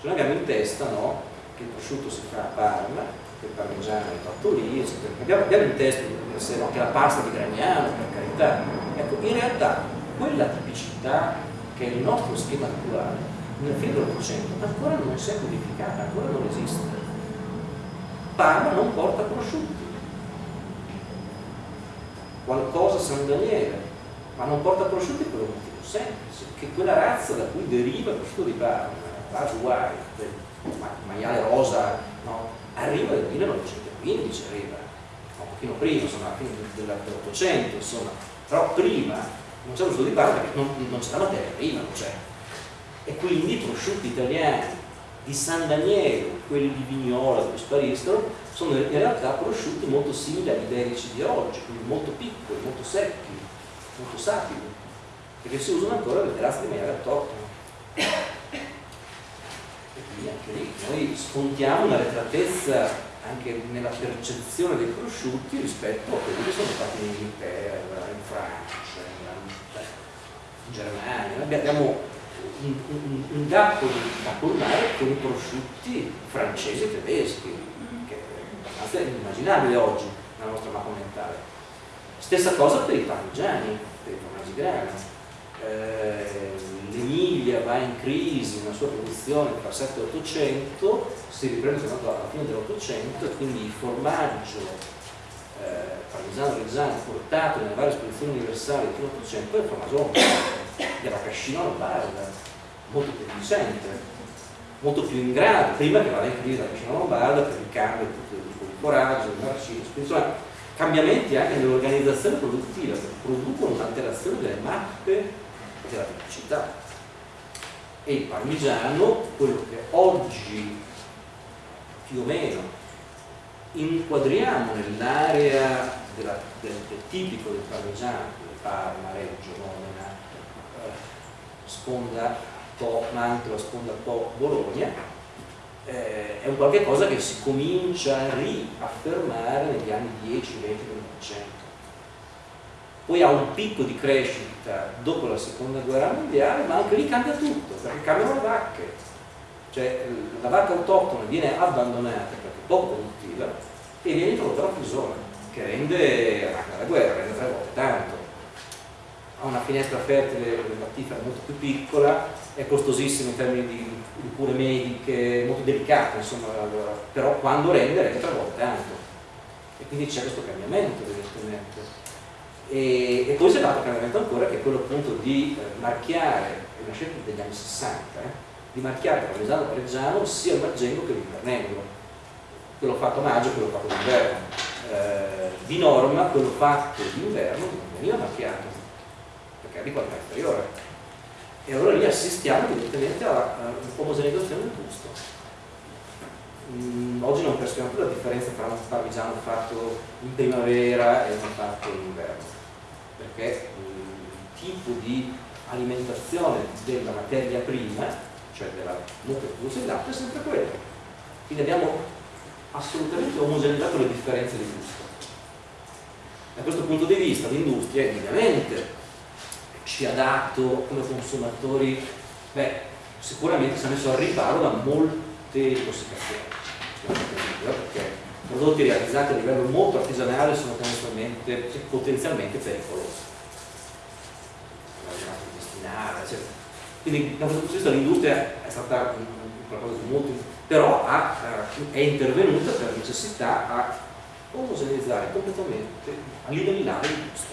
Cioè noi abbiamo in testa no, che il prosciutto si fa a Parma, che il parmigiano è fatto lì, eccetera. Abbiamo, abbiamo in testa se no, che la pasta di Gragnano, per carità. Ecco, in realtà quella tipicità che è il nostro schema naturale, nel fine dell'Ottocento ancora non si è codificata, ancora non esiste. Parma non porta prosciutti. Qualcosa San Daniele, ma non porta prosciutti per un motivo semplice, che quella razza da cui deriva il prosciutto di Parma, la White, il maiale rosa, no, arriva nel 1915, arriva, un pochino prima, insomma, alla fine dell'Ottocento, insomma, però prima non c'è lo studio di Parma perché non, non c'è la materia prima, non c'è. E quindi i prosciutti italiani di San Daniele, quelli di Vignola dove spariscono, sono in realtà prosciutti molto simili agli iberici di oggi, quindi molto piccoli, molto secchi, molto sapidi, perché si usano ancora le razze di maiale autoctone. E quindi anche lì noi scontiamo una retratezza anche nella percezione dei prosciutti rispetto a quelli che sono fatti in Inghilterra, in Francia, in, Germania. Abbiamo un, un, un gap da colmare con i prosciutti francesi e tedeschi, che è abbastanza inimmaginabile oggi nella nostra mappa mentale. Stessa cosa per i parmigiani, per i formaggi grani. Eh, L'Emilia va in crisi nella sua produzione tra 7 e 800, si riprende soltanto alla fine dell'Ottocento e quindi il formaggio eh, parmigiano reggiano portato nelle varie esposizioni universali del Ottocento è il formaggio della cascina lombarda, molto più efficiente, molto più in grado, prima che vada in crisi la cascina lombarda per il cambio di coraggio, del narciso, insomma cambiamenti anche nell'organizzazione produttiva che producono un'alterazione delle mappe della tipicità e il parmigiano, quello che oggi più o meno inquadriamo nell'area del, del, tipico del parmigiano, del Parma, Reggio, eh, sponda Po, Mantova, sponda Po, Bologna, eh, è un qualche cosa che si comincia a riaffermare negli anni 10, 20 dell'Ottocento poi ha un picco di crescita dopo la seconda guerra mondiale, ma anche lì cambia tutto, perché cambiano le vacche. Cioè la vacca autoctona viene abbandonata perché poco produttiva e viene introdotta la fusone, che rende la guerra, rende tre volte tanto. Ha una finestra fertile lattifera molto più piccola, è costosissima in termini di, di cure mediche, molto delicata, insomma, però quando rende rende tre volte tanto. E quindi c'è questo cambiamento evidentemente. E, e poi si è dato un cambiamento ancora che è quello appunto di eh, marchiare, è una scelta degli anni 60, eh, di marchiare il parmigiano reggiano sia il margengo che l'invernello. Quello fatto a maggio e quello fatto d'inverno. Eh, di norma quello fatto d'inverno non veniva marchiato, perché è di qualità inferiore. E allora lì assistiamo evidentemente a un'omogeneizzazione del gusto. Mm, oggi non percepiamo più la differenza tra un parmigiano fatto in primavera e uno fatto in inverno perché il tipo di alimentazione della materia prima, cioè della mucca che produce il latte, è sempre quello. Quindi abbiamo assolutamente omogeneizzato le differenze di gusto. Da questo punto di vista l'industria indubbiamente ci ha come consumatori, beh, sicuramente si è messo al riparo da molte intossicazioni, perché prodotti realizzati a livello molto artigianale sono potenzialmente pericolosi. Quindi da questo punto di vista l'industria è stata qualcosa di molto però ha, è intervenuta per necessità a omogeneizzare completamente, a livellare il gusto.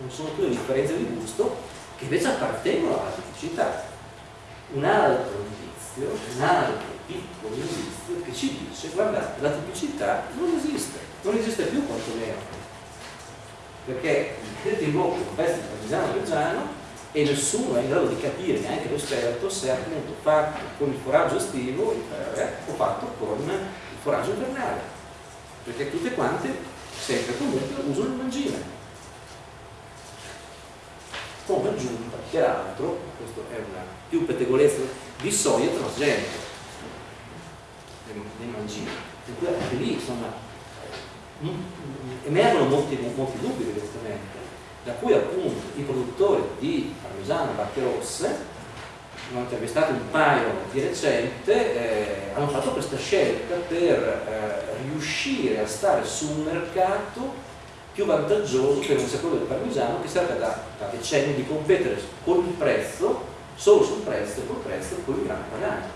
Non sono più le differenze di gusto che invece appartengono alla tipicità. Un altro indizio, un altro piccolo indizio che ci dice guardate la tipicità non esiste, non esiste più quantomeno perché mettete in bocca un pezzo di parmigiano reggiano e nessuno è in grado di capire, neanche l'esperto, se è appunto fatto con il foraggio estivo o fatto con il foraggio invernale perché tutte quante sempre comunque usano il mangime come aggiunta peraltro, questa è una più pettegolezza di soia trasgenico, dei mangini. Anche lì insomma emergono molti, molti dubbi evidentemente, da cui appunto i produttori di parmigiano e vacche rosse ne ho intervistato un paio di recente, eh, hanno fatto questa scelta per eh, riuscire a stare su un mercato più vantaggioso per un settore del parmigiano che serve da, da decenni di competere con il prezzo, solo sul prezzo e col prezzo con il grano padano.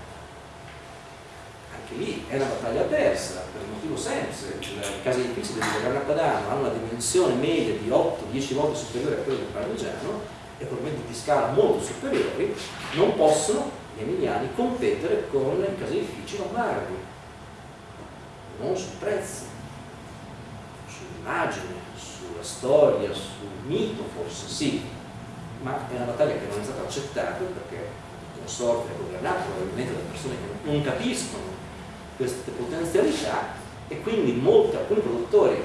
Anche lì è una battaglia persa, per un motivo semplice, i caseifici del grano padano hanno una dimensione media di 8-10 volte superiore a quella del parmigiano e probabilmente di scala molto superiori, non possono gli emiliani competere con i caseifici lombardi, non sul prezzo, sull'immagine, sulla storia, sul mito forse sì, ma è una battaglia che non è stata accettata perché il consorte è governato probabilmente da persone che non capiscono queste potenzialità e quindi molti, alcuni produttori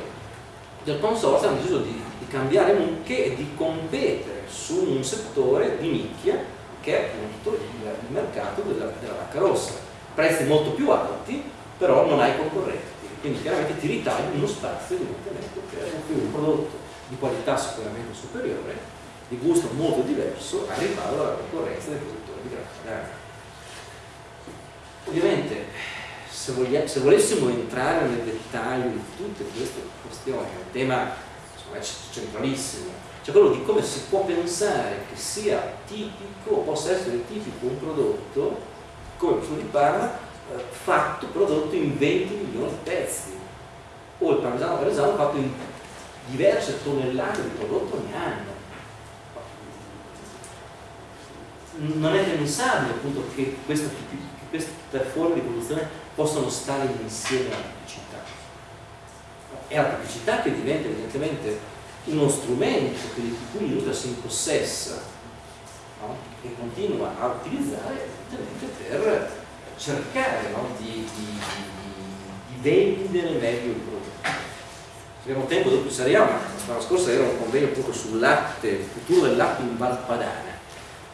del consorzio hanno deciso di, di cambiare mucche e di competere su un settore di nicchia che è appunto il, il mercato della, della, vacca rossa. Prezzi molto più alti, però non hai concorrenti, quindi chiaramente ti ritagli uno spazio evidentemente offrire un prodotto di qualità sicuramente superiore, di gusto molto diverso, a riparo dalla concorrenza dei produttori di grande padano. Ovviamente se, voglia, se, volessimo entrare nel dettaglio di tutte queste questioni, è un tema insomma, centralissimo, cioè quello di come si può pensare che sia tipico, possa essere tipico un prodotto come il di Parma eh, fatto, prodotto in 20 milioni di pezzi o il parmigiano parmigiano fatto in diverse tonnellate di prodotto ogni anno non è pensabile appunto che questa, queste forme di produzione possano stare insieme alla tipicità è la tipicità che diventa evidentemente uno strumento che di cui l'industria si impossessa no? e continua a utilizzare per cercare no? di, di, vendere meglio il prodotto. Abbiamo tempo dopo saremo, ma la settimana scorsa era un convegno appunto sul latte, il futuro del latte in Valpadana,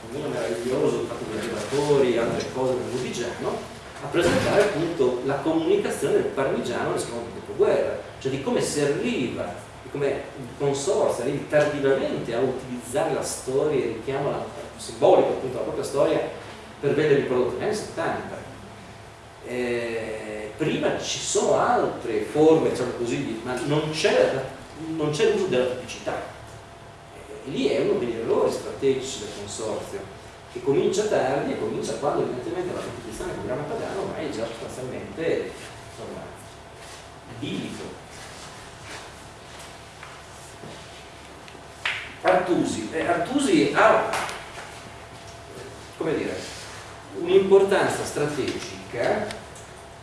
un convegno meraviglioso fatto da allevatori e altre cose del Budigiano, a presentare appunto la comunicazione del parmigiano nel secondo dopoguerra, cioè di come si arriva come il consorzio arrivi tardivamente a utilizzare la storia, richiamo simbolico appunto alla propria storia per vendere il prodotto negli anni 70. Eh, prima ci sono altre forme, diciamo così, ma non c'è l'uso della tipicità. E lì è uno degli errori strategici del consorzio, che comincia tardi e comincia quando evidentemente la competizione il programma padano ormai è già sostanzialmente insomma, Artusi. Eh, Artusi ha un'importanza strategica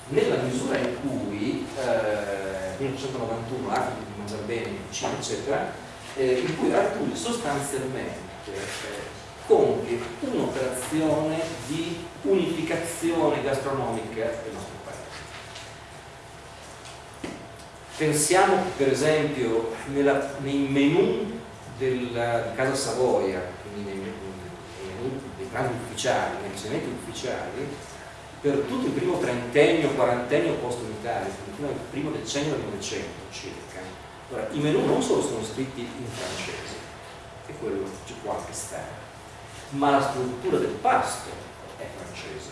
nella misura in cui eh, 1991, l'atto di mangiare bene, cucina, eccetera, eh, in cui Artusi sostanzialmente eh, compie un'operazione di unificazione gastronomica del nostro paese. Pensiamo per esempio nella, nei menù della, di Casa Savoia, pranzi ufficiali, ricevuti ufficiali, per tutto il primo trentennio, quarantennio post-unitario, fino al primo decennio del Novecento circa. Ora, i menù non solo sono scritti in francese, e quello ci può anche stare, ma la struttura del pasto è francese,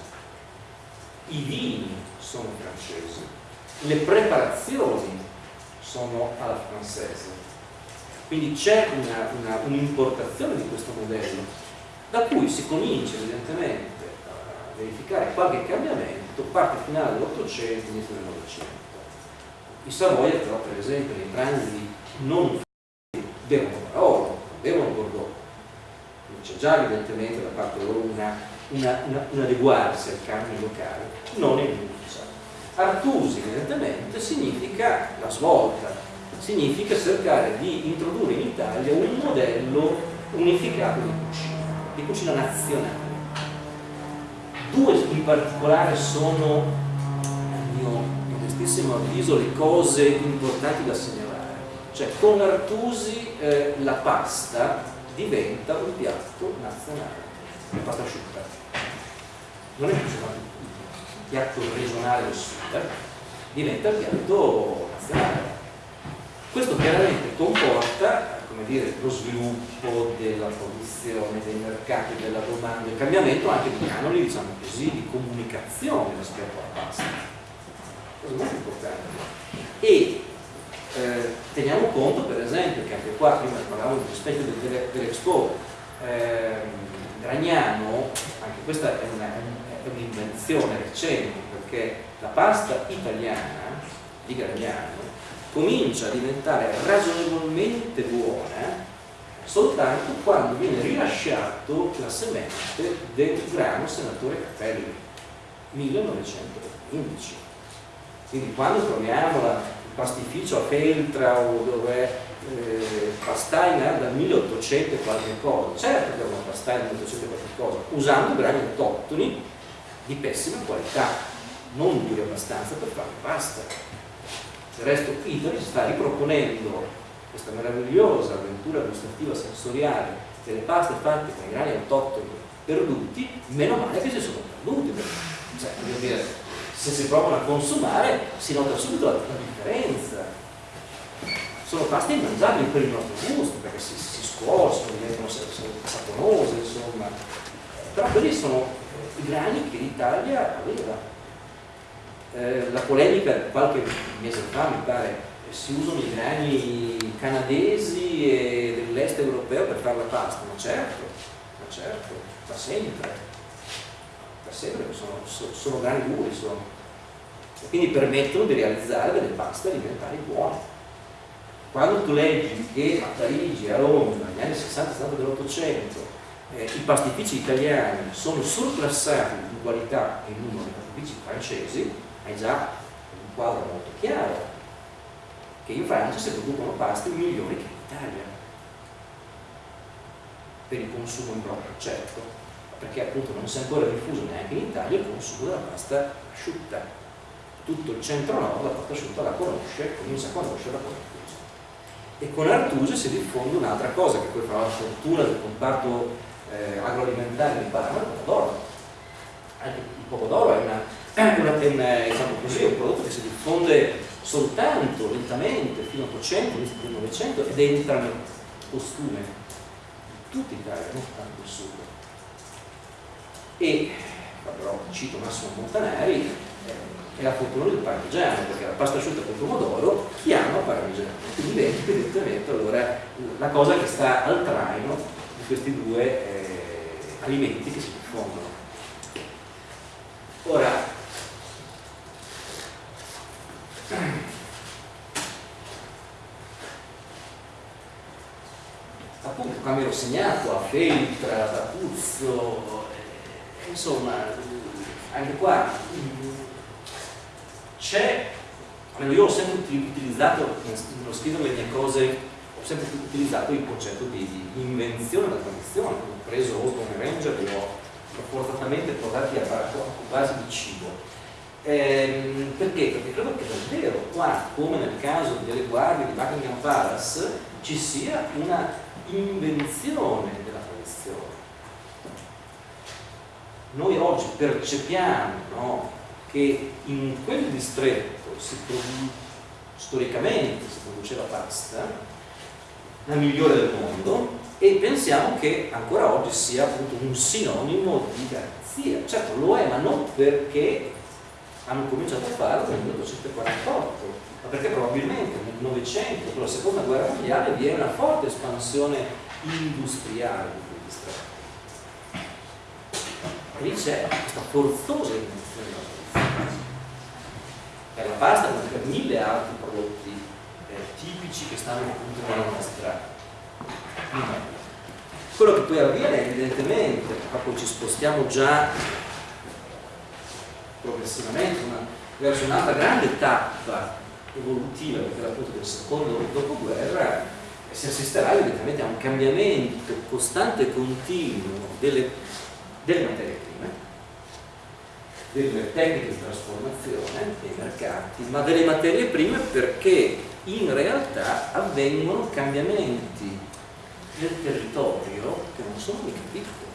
i vini sono francesi, le preparazioni sono alla francese, quindi c'è un'importazione un di questo modello, da cui si comincia evidentemente a verificare qualche cambiamento, parte finale dell'Ottocento, inizio del Novecento. I Savoia però per esempio nei pranzi non bevono Barolo, bevono Bordeaux. C'è già evidentemente da parte loro una, una, una, un adeguarsi al canone locale, non in Lucia. Artusi evidentemente significa la svolta, significa cercare di introdurre in Italia un modello unificato di cucina, di cucina nazionale. Due in particolare sono, a mio modestissimo avviso, le cose importanti da segnalare. Cioè con Artusi eh, la pasta diventa un piatto nazionale, la pasta asciutta. Non è più soltanto il piatto regionale del sud, diventa il piatto nazionale. Questo chiaramente comporta dire, lo sviluppo della produzione, dei mercati, della domanda, il cambiamento anche di canoni, diciamo così, di comunicazione rispetto alla pasta. Cosa molto importante. E eh, teniamo conto per esempio che anche qua, prima parlavamo rispetto dell'Expo, eh, Gragnano, anche questa è un'invenzione recente perché la pasta italiana di Gragnano comincia a diventare ragionevolmente buona soltanto quando viene rilasciato la semente del grano senatore Capelli 1915 quindi quando troviamo la, il pastificio a Feltra o dove eh, Pastaina dal 1800 e qualche cosa certo che è una Pastaina del 1800 e qualche cosa usando grani autoctoni di pessima qualità non duri abbastanza per fare pasta del resto Italy sta riproponendo questa meravigliosa avventura gustativa sensoriale delle paste fatte con i grani autoctoni perduti, meno male che si sono perduti. Cioè, dire, se si provano a consumare si nota subito la, la differenza. Sono paste immangiabili per il nostro gusto, perché si, si scuociono, diventano saponose, insomma. Però quelli sono i grani che l'Italia aveva eh, la polemica qualche mese fa mi pare si usano i grani canadesi e dell'est europeo per fare la pasta, ma certo, ma certo, da sempre, da sempre sono, sono grani duri, sono. E quindi permettono di realizzare delle paste alimentari buone. Quando tu leggi che a Parigi, a Roma, negli anni 60 dell'Ottocento, eh, i pastifici italiani sono surclassati in qualità e numero dei pastifici francesi, è già un quadro molto chiaro che in Francia si producono paste migliori che in Italia per il consumo in proprio, certo, perché appunto non si è ancora diffuso neanche in Italia il consumo della pasta asciutta. Tutto il centro-nord la pasta asciutta la conosce, comincia a conoscerla con Artuse. E con Artuse si diffonde un'altra cosa, che poi fa la fortuna del comparto eh, agroalimentare di Parma, il pomodoro. Anche il pomodoro è una è, una, è, una, diciamo così, un prodotto che si diffonde soltanto lentamente fino all'800, all'inizio del Novecento ed entra nel costume di tutta Italia, non tanto il sud. E però cito Massimo Montanari, è la fortuna del parmigiano, perché la pasta asciutta con pomodoro chiama parmigiano, quindi vedi evidentemente allora la cosa che sta al traino di questi due eh, alimenti che si diffondono. Ora, appunto quando ero segnato a Feltra, a Puzzo, eh, insomma, anche qua c'è, almeno io ho sempre utilizzato, nello scrivere le mie cose, ho sempre utilizzato il concetto di, di invenzione della tradizione, ho preso Osborne Ranger e li ho forzatamente portati a, base di cibo Ehm, perché? Perché credo che davvero qua, come nel caso delle guardie di Buckingham Palace, ci sia una invenzione della tradizione. Noi oggi percepiamo no, che in quel distretto si storicamente si produceva pasta, la migliore del mondo, e pensiamo che ancora oggi sia appunto un sinonimo di garanzia. Certo lo è, ma non perché hanno cominciato a farlo nel 1848, ma perché probabilmente nel Novecento, con la seconda guerra mondiale, vi è una forte espansione industriale di quei distretti. E lì c'è questa forzosa invenzione della produzione. Per la pasta, ma per mille altri prodotti eh, tipici che stanno appunto nella nostra quello che poi avviene evidentemente, ma poi ci spostiamo già progressivamente una, verso un'altra grande tappa evolutiva, perché era appunto del secondo dopoguerra, si assisterà evidentemente a un cambiamento costante e continuo delle, delle materie prime, delle tecniche di trasformazione dei mercati, ma delle materie prime perché in realtà avvengono cambiamenti nel territorio che non sono mica piccole.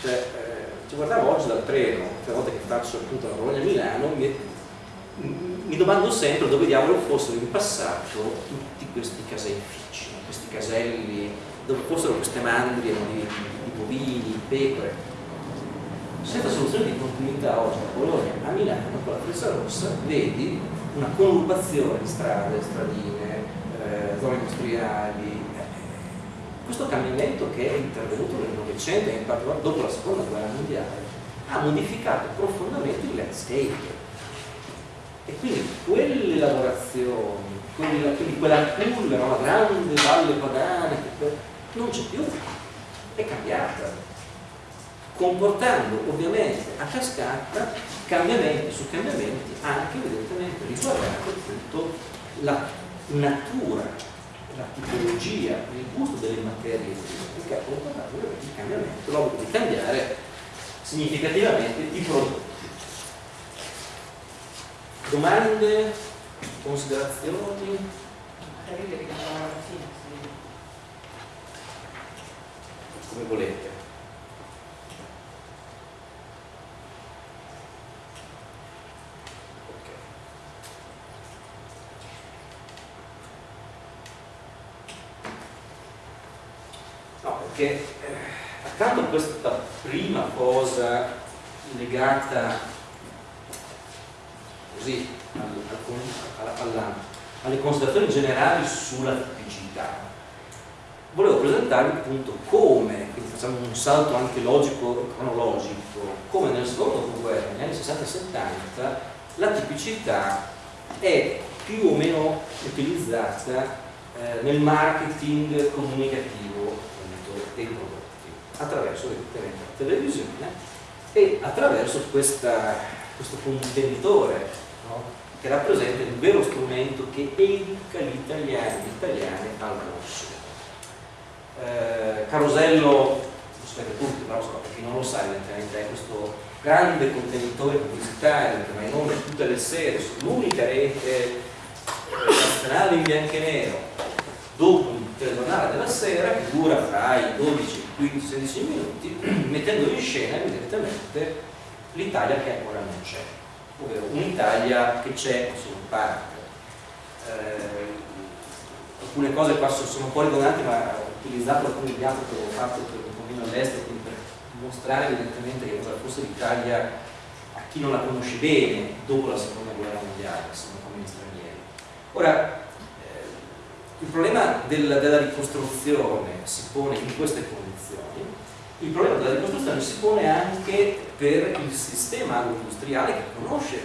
Cioè, eh, ci guardavo oggi dal treno, le volte che faccio appunto la Bologna-Milano, mi, mi, domando sempre dove diavolo fossero in passato tutti questi caseifici, questi caselli, dove fossero queste mandrie di, di, bovini, pecore. Senza soluzione di continuità oggi da Bologna a Milano con la Freccia Rossa vedi una conurbazione di strade, stradine, eh, zone industriali, questo cambiamento che è intervenuto nel Novecento e in particolare dopo la seconda guerra mondiale ha modificato profondamente il landscape. E quindi quelle lavorazioni quella, quindi quella culla, la grande valle padana non c'è più è cambiata comportando ovviamente a cascata cambiamenti su cambiamenti anche evidentemente riguardanti appunto la natura la tipologia, il gusto delle materie ha comportato il cambiamento, l'obbligo di cambiare significativamente i prodotti. Domande, considerazioni? Come volete. Che eh, accanto a questa prima cosa legata così alla, alla, alle considerazioni generali sulla tipicità volevo presentarvi appunto come, quindi facciamo un salto anche logico e cronologico, come nel secondo dopoguerra, negli anni 60 e 70, la tipicità è più o meno utilizzata eh, nel marketing comunicativo dei prodotti attraverso evidentemente la televisione e attraverso questa, questo contenitore no? che rappresenta il vero strumento che educa gli italiani gli italiane al consumo. Eh, Carosello, lo sapete tutti, però so, chi non lo sa, evidentemente è questo grande contenitore pubblicitario che va in onda tutte le sere sull'unica rete nazionale in bianco e nero dopo il telegiornale della sera che dura fra i 12 e i 15 16 minuti <clears throat> mettendo in scena evidentemente l'Italia che ancora non c'è ovvero un'Italia che c'è in parte. Eh, alcune cose qua sono un po' ridondanti ma ho utilizzato alcuni altri che avevo fatto per un pochino all'estero per mostrare evidentemente che cosa fosse l'Italia a chi non la conosce bene dopo la seconda guerra mondiale sono come stranieri. Ora il problema della, della ricostruzione si pone in queste condizioni, il problema della ricostruzione si pone anche per il sistema agroindustriale che conosce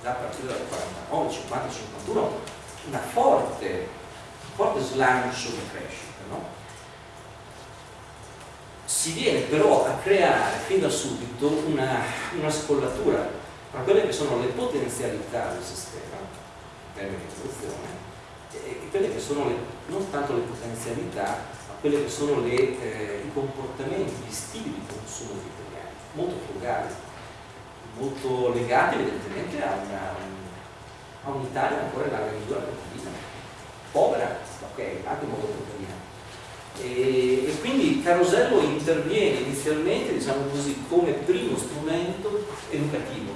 già a partire dal 49, 50, 51 una forte, un forte slancio di crescita. No? Si viene però a creare fin da subito una, una scollatura tra quelle che sono le potenzialità del sistema in termini di produzione e quelle che sono le, non tanto le potenzialità, ma quelle che sono le, eh, i comportamenti, gli stili di consumo degli italiani, molto frugali, molto legati evidentemente a, a un'Italia ancora in larga misura contadina, povera, ok, anche molto contadina. E, e, quindi Carosello interviene inizialmente, diciamo così, come primo strumento educativo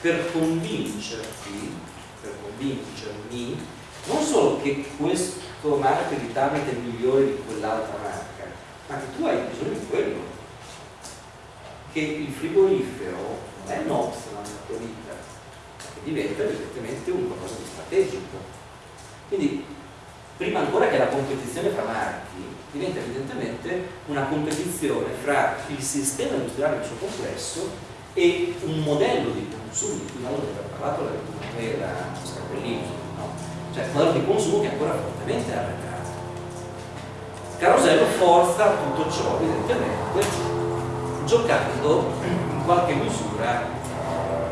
per convincerti, per convincermi non solo che questo marchio di tablet è migliore di quell'altra marca, ma che tu hai bisogno di quello. Che il frigorifero non è un optional nella tua vita, che diventa evidentemente un qualcosa di strategico. Quindi, prima ancora che la competizione fra marchi, diventa evidentemente una competizione fra il sistema industriale nel suo complesso e un modello di consumo di cui abbiamo parlato la Scarpellini cioè modello di consumo che è ancora fortemente arretrato. Carosello forza tutto ciò evidentemente giocando in qualche misura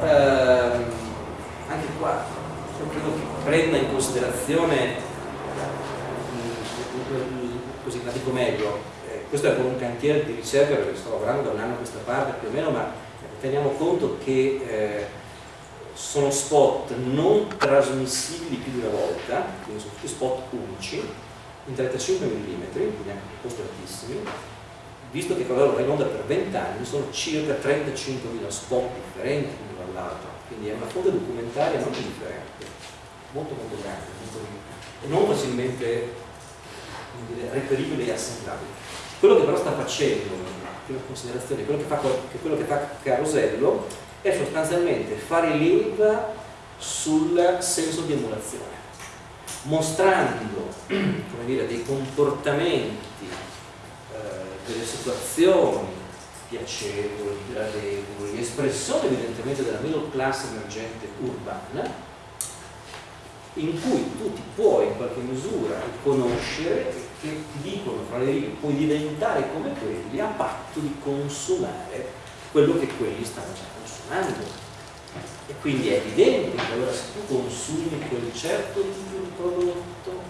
ehm, anche qua io credo che prenda in considerazione così la dico meglio eh, questo è un cantiere di ricerca perché sto lavorando da un anno a questa parte più o meno ma teniamo conto che eh, sono spot non trasmissibili più di una volta, quindi sono tutti spot unici, in 35 mm, quindi anche costi altissimi, visto che Carosello va in onda per 20 anni, sono circa 35.000 spot differenti l'uno dall'altro, quindi è una fonte documentaria non indifferente, molto molto grande molto e non facilmente dire, reperibile e assemblabile. Quello che però sta facendo, prima considerazione, quello che fa, che quello che fa Carosello è sostanzialmente fare leva sul senso di emulazione, mostrando <clears throat> dire, dei comportamenti, eh, delle situazioni piacevoli, gradevoli, espressione evidentemente della middle class emergente urbana, in cui tu ti puoi in qualche misura riconoscere che ti dicono fra le righe puoi diventare come quelli a patto di consumare quello che quelli stanno già consumando e quindi è evidente che allora se tu consumi quel certo tipo di prodotto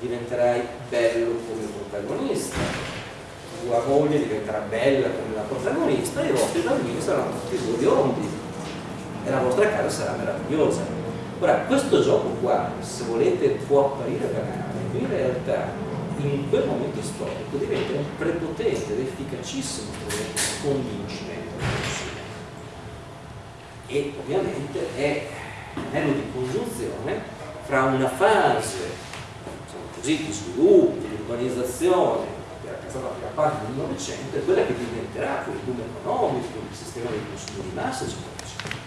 diventerai bello come protagonista. Tua moglie diventerà bella come la protagonista e i vostri bambini saranno tutti biondi e la vostra casa sarà meravigliosa. Ora questo gioco qua se volete può apparire banale in realtà in quel momento storico diventa un prepotente ed efficacissimo strumento di convincimento e ovviamente è un anello di congiunzione fra una fase diciamo così, di sviluppo, di urbanizzazione che era passata la prima parte del Novecento e quella che diventerà poi il boom economico, il sistema di consumo di massa, eccetera.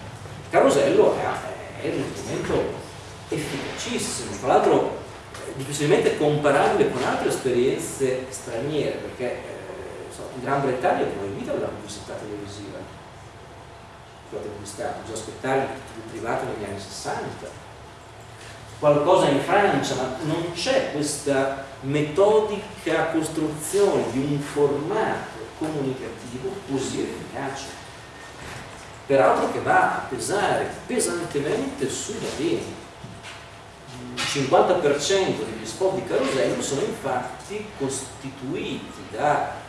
Carosello è, è un strumento efficacissimo, tra l'altro difficilmente comparabile con altre esperienze straniere, perché eh, so, in Gran Bretagna proibita la pubblicità televisiva scusate pubblicità, bisogna aspettare il privato negli anni 60 qualcosa in Francia, ma non c'è questa metodica costruzione di un formato comunicativo così efficace. Peraltro che va a pesare pesantemente sui bambini. Il 50% degli spot di carosello sono infatti costituiti da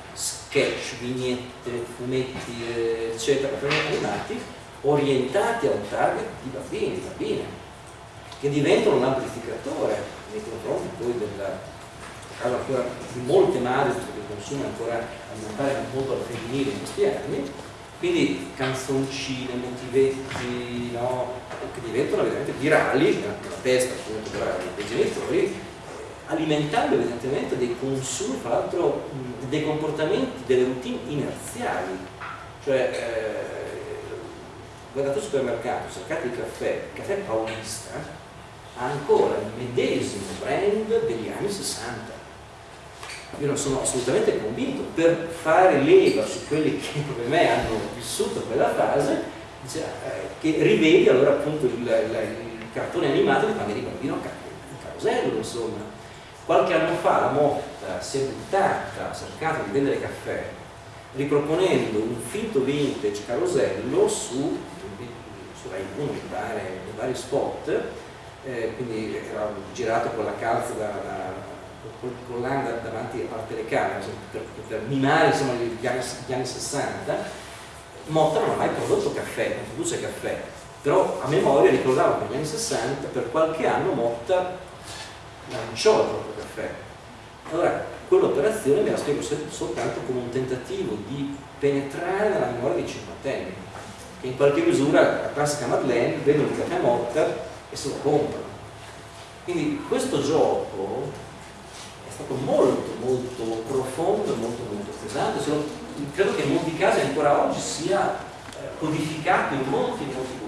sketch, vignette, fumetti, eccetera, animati, orientati a un target di bambini, bambine, che diventano un amplificatore nei confronti poi della caso di molte madri che consumano ancora alimentare molto al femminile in questi anni, quindi canzoncine, motivetti, no, che diventano veramente virali nella testa appunto dei genitori alimentando evidentemente dei consumi, fra l'altro dei comportamenti, delle routine inerziali. Cioè, eh, guardate al supermercato, cercate il caffè, il caffè paulista ha ancora il medesimo brand degli anni 60. Io non sono assolutamente convinto, per fare leva su quelli che come me hanno vissuto quella fase, dice, eh, che rivedi allora appunto il, il, il cartone animato di quando eri bambino a carosello, insomma Qualche anno fa la Motta si è buttata, ha cercato di vendere caffè riproponendo un finto vintage carosello su, su Rai 1, mi pare, in vari spot, eh, quindi era girato con la calza da, da, con l'anda davanti alla telecamera per, per mimare insomma, gli, anni, gli anni 60 Motta non ha mai prodotto caffè, non produce caffè però a memoria ricordavo che negli anni 60 per qualche anno Motta lanciò il proprio caffè. Allora, quell'operazione me la spiego soltanto come un tentativo di penetrare nella memoria dei cinquantenni, che in qualche misura la classica Madeleine vedono il caffè morta e se lo comprano. Quindi questo gioco è stato molto molto profondo e molto molto pesante, credo che in molti casi ancora oggi sia eh, codificato in molti molti.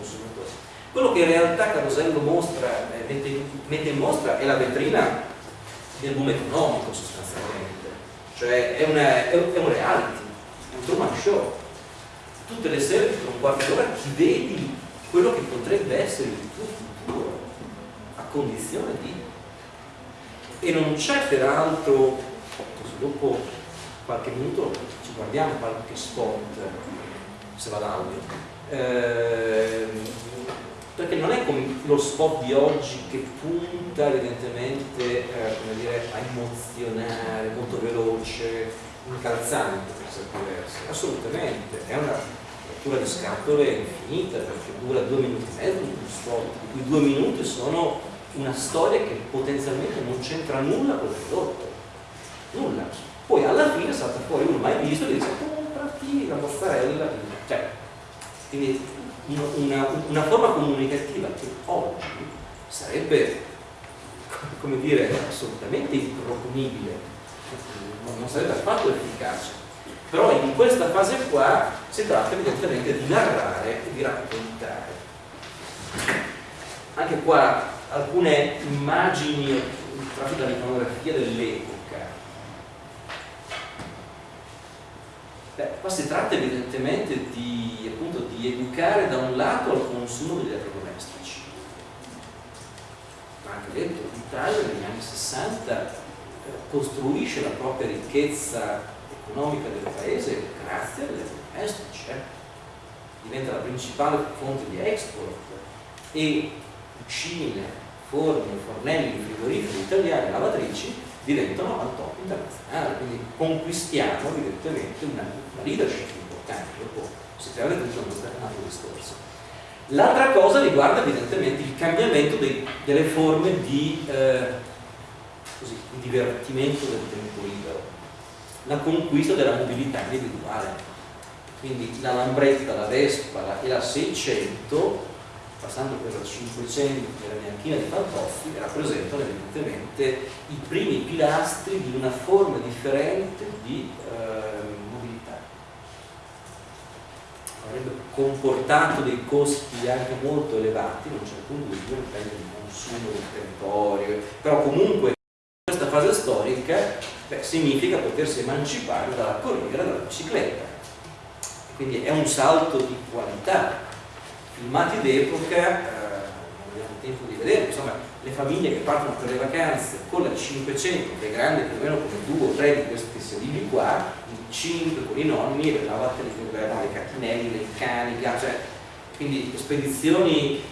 Quello che in realtà Carosello mostra, eh, mette, mette in mostra è la vetrina del boom economico sostanzialmente, cioè è, una, è, un reality, è un Truman Show. Tutte le sere per un quarto d'ora ti vedi quello che potrebbe essere il tuo futuro, a condizione di... E non c'è peraltro, dopo qualche minuto ci guardiamo qualche spot, se va l'audio, eh, perché non è come lo spot di oggi che punta evidentemente eh, dire, a emozionare, molto veloce, incalzante per certi versi, assolutamente, è una lettura di scatole infinita perché dura due minuti e mezzo un spot, cui due minuti sono una storia che potenzialmente non c'entra nulla con il prodotto. Nulla. Poi alla fine salta fuori uno mai visto e dice comprati la mozzarella, cioè, quindi una, una forma comunicativa che oggi sarebbe, come dire, assolutamente improponibile, non sarebbe affatto efficace. Però in questa fase qua si tratta evidentemente di narrare e di raccontare. Anche qua alcune immagini tratte dall'iconografia dell'epoca. Beh, qua si tratta evidentemente di, appunto, di educare da un lato al consumo degli elettrodomestici. Ma anche detto, l'Italia negli anni 60 eh, costruisce la propria ricchezza economica del paese grazie agli elettrodomestici. Eh? Diventa la principale fonte di export e cucine, forni, fornelli, frigoriferi italiani, lavatrici diventano al top internazionale, quindi conquistiamo evidentemente una, una leadership importante, dopo si tratta di un altro discorso. L'altra cosa riguarda evidentemente il cambiamento dei, delle forme di, eh, così, di divertimento del tempo libero, la conquista della mobilità individuale. Quindi la Lambretta, la Vespa e la 600 passando per la 500 della neanchina di Fantozzi, rappresentano evidentemente i primi pilastri di una forma differente di eh, mobilità. Avrebbe comportato dei costi anche molto elevati, non c'è alcun dubbio, dipende dal consumo del territorio, però comunque in questa fase storica beh, significa potersi emancipare dalla corriera dalla bicicletta. Quindi è un salto di qualità filmati d'epoca, eh, abbiamo tempo di vedere, insomma le famiglie che partono per le vacanze con la 500, che è grande più o meno come due o tre di questi sedili qua, in 5 con i nonni, le lavatrici, le catinelli, i cani, cioè, quindi spedizioni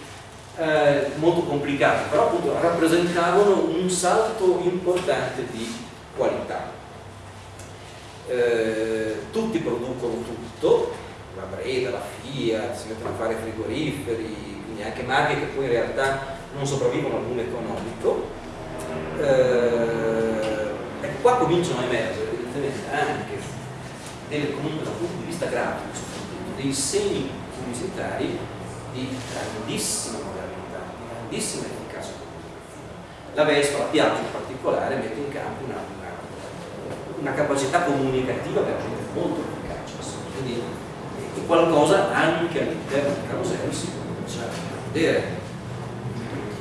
eh, molto complicate, però appunto rappresentavano un salto importante di qualità. Eh, tutti producono tutto, la Breda, la Fiat, si mettono a fare frigoriferi, quindi anche marche che poi in realtà non sopravvivono al boom economico. Eh, ecco, qua cominciano a emergere evidentemente anche delle, comunque dal punto di vista grafico dei segni pubblicitari di grandissima modernità, di grandissima efficacia. La Vespa, la Piaggio in particolare, mette in campo una, una, una capacità comunicativa veramente molto efficace. Quindi qualcosa anche all'interno del carosello si comincia a vedere.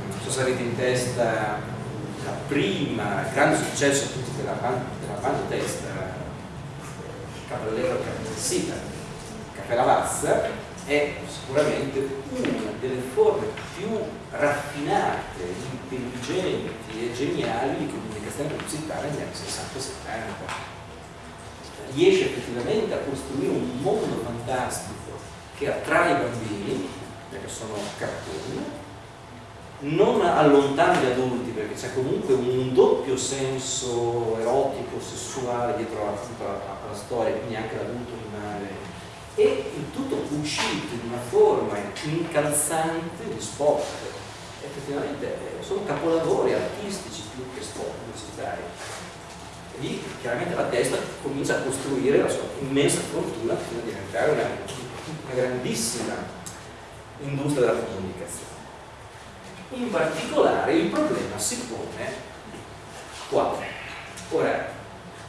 Non so se avete in testa la prima, il grande successo della, della banda testa Cabrallero Carmensita, Caffè Lavazza, è sicuramente una delle forme più raffinate, intelligenti e geniali di comunicazione pubblicitaria negli anni 60 e 70 riesce effettivamente a costruire un mondo fantastico che attrae i bambini, perché sono cartoni, non allontana gli adulti perché c'è comunque un doppio senso erotico, sessuale dietro alla, storia, quindi anche l'adulto rimane e il tutto uscito in una forma incalzante di sport. Effettivamente eh, sono capolavori artistici più che sport pubblicitari lì chiaramente la testa comincia a costruire la sua immensa fortuna fino a diventare una, una grandissima industria della comunicazione. In particolare il problema si pone qua. Ora,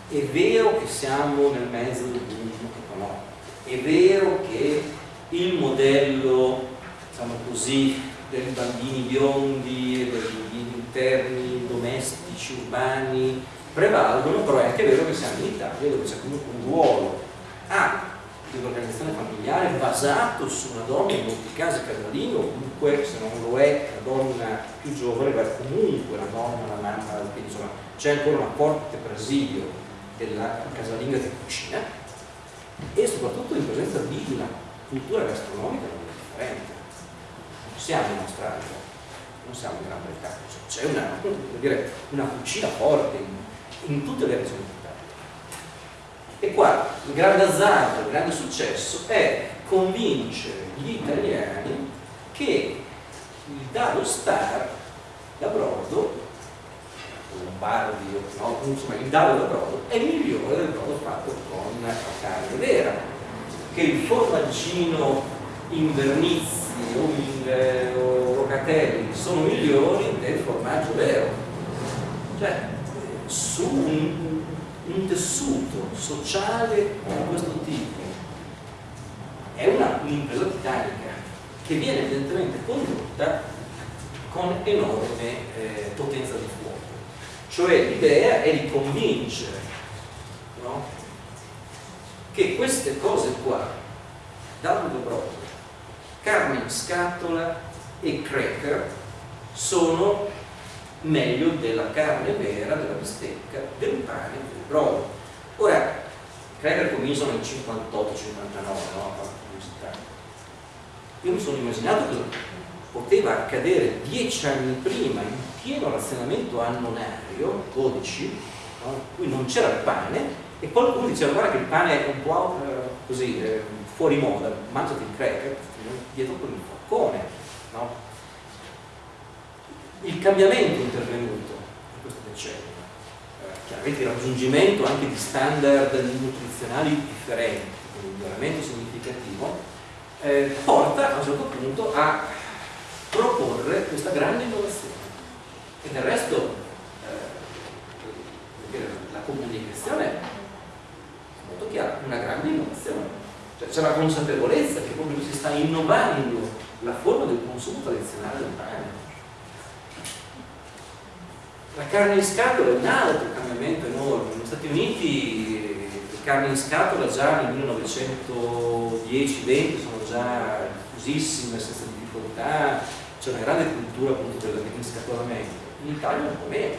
è vero che siamo nel mezzo del boom economico, è vero che il modello, diciamo così, dei bambini biondi, degli interni domestici, urbani, prevalgono, però è anche vero che siamo in Italia dove c'è comunque un ruolo A dell'organizzazione familiare basato su una donna in molti casi casalino, comunque se non lo è la donna più giovane, ma comunque la donna, la mamma, quindi insomma c'è ancora una forte presidio della casalinga che cucina e soprattutto in presenza di una cultura gastronomica molto differente. Non siamo in Australia, non siamo in Gran Bretagna, c'è una, una cucina forte, in tutte le regioni d'Italia. E qua il grande azzardo, il grande successo è convincere gli italiani che il Dado Star da Brodo, Lombardi, no? insomma il dado del brodo è migliore del brodo fatto con carne vera, che il formaggino in vernizi o in eh, rocatelli sono migliori del formaggio vero. Cioè, su un, un tessuto sociale di questo tipo è un'impresa titanica che viene evidentemente condotta con enorme eh, potenza di fuoco. Cioè l'idea è di convincere no? che queste cose qua, dato di brodo, carne in scatola e cracker, sono meglio della carne vera, della bistecca, del pane, del brodo. Ora, cracker cominciano nel 58-59, no? Io mi sono immaginato che poteva accadere dieci anni prima, in pieno razionamento annonario, 12, no? in cui non c'era il pane, e qualcuno diceva guarda che il pane è un po' eh, così eh, fuori moda, mangiati il cracker dietro con il forcone. No? Il cambiamento intervenuto in questo decennio, eh, chiaramente il raggiungimento anche di standard nutrizionali differenti, un miglioramento significativo, eh, porta a un certo punto a proporre questa grande innovazione. E del resto eh, la comunicazione è molto chiara, una grande innovazione. Cioè, c'è la consapevolezza che proprio si sta innovando la forma del consumo tradizionale del pane. La carne in scatola è un altro cambiamento enorme. Negli Stati Uniti carne in scatola già nel 1910-20 sono già diffusissime senza difficoltà, c'è una grande cultura appunto del riscatolamento. In Italia un po' meno,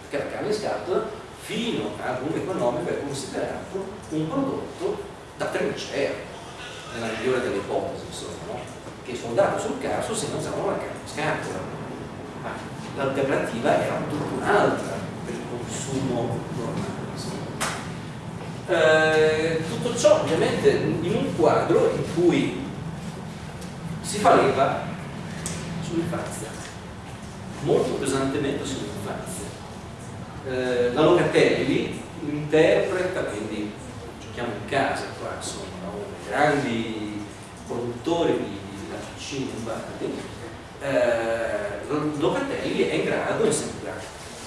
perché la carne in scatola fino al boom economico è considerato un prodotto da trincea, nella migliore delle ipotesi, insomma, no? che sono dato sul caso se mangiavano la carne in scatola. Ma l'alternativa era tutta un'altra per il consumo normale. Eh, tutto ciò ovviamente in un quadro in cui si fa leva sull'infanzia, molto pesantemente sull'infanzia. Eh, la Locatelli interpreta, quindi giochiamo in casa qua, insomma, uno dei grandi produttori di, di latticini lombardi, eh, Locatelli è in grado, insieme a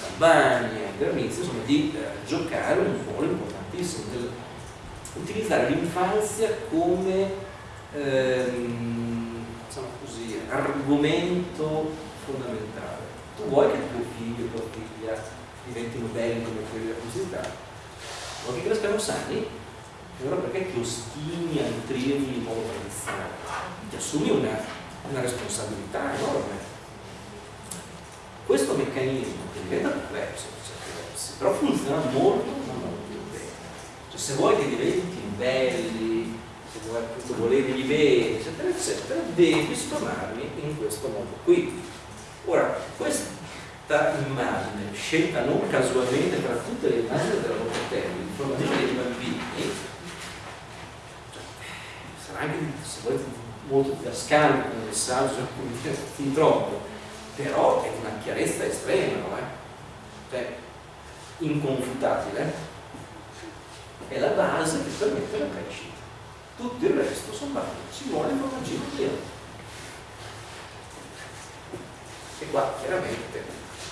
Campania, Granizio, insomma, di eh, giocare un ruolo importante del, utilizzare l'infanzia come ehm, diciamo così, argomento fondamentale. Tu vuoi che tuo figlio tua figlia diventino belli come quelli della pubblicità? Vuoi che crescano sani? Allora perché ti ostini a nutrirli in modo tradizionale? Ti assumi una, una responsabilità enorme. Questo meccanismo che diventa complesso, però funziona molto, molto se vuoi che diventi belli, se vuoi appunto volerli bene, eccetera, eccetera, devi suonarli in questo modo qui. Ora, questa immagine, scelta non casualmente tra tutte le immagini della Locatelli, il formaggio dei bambini, sarà anche, se vuoi, molto didascalico come messaggio, fin troppo, però è una chiarezza estrema, no? Eh? Cioè, inconfutabile è la base che permette la crescita. Tutto il resto sono basi, ci vuole il formaggino pieno. E qua chiaramente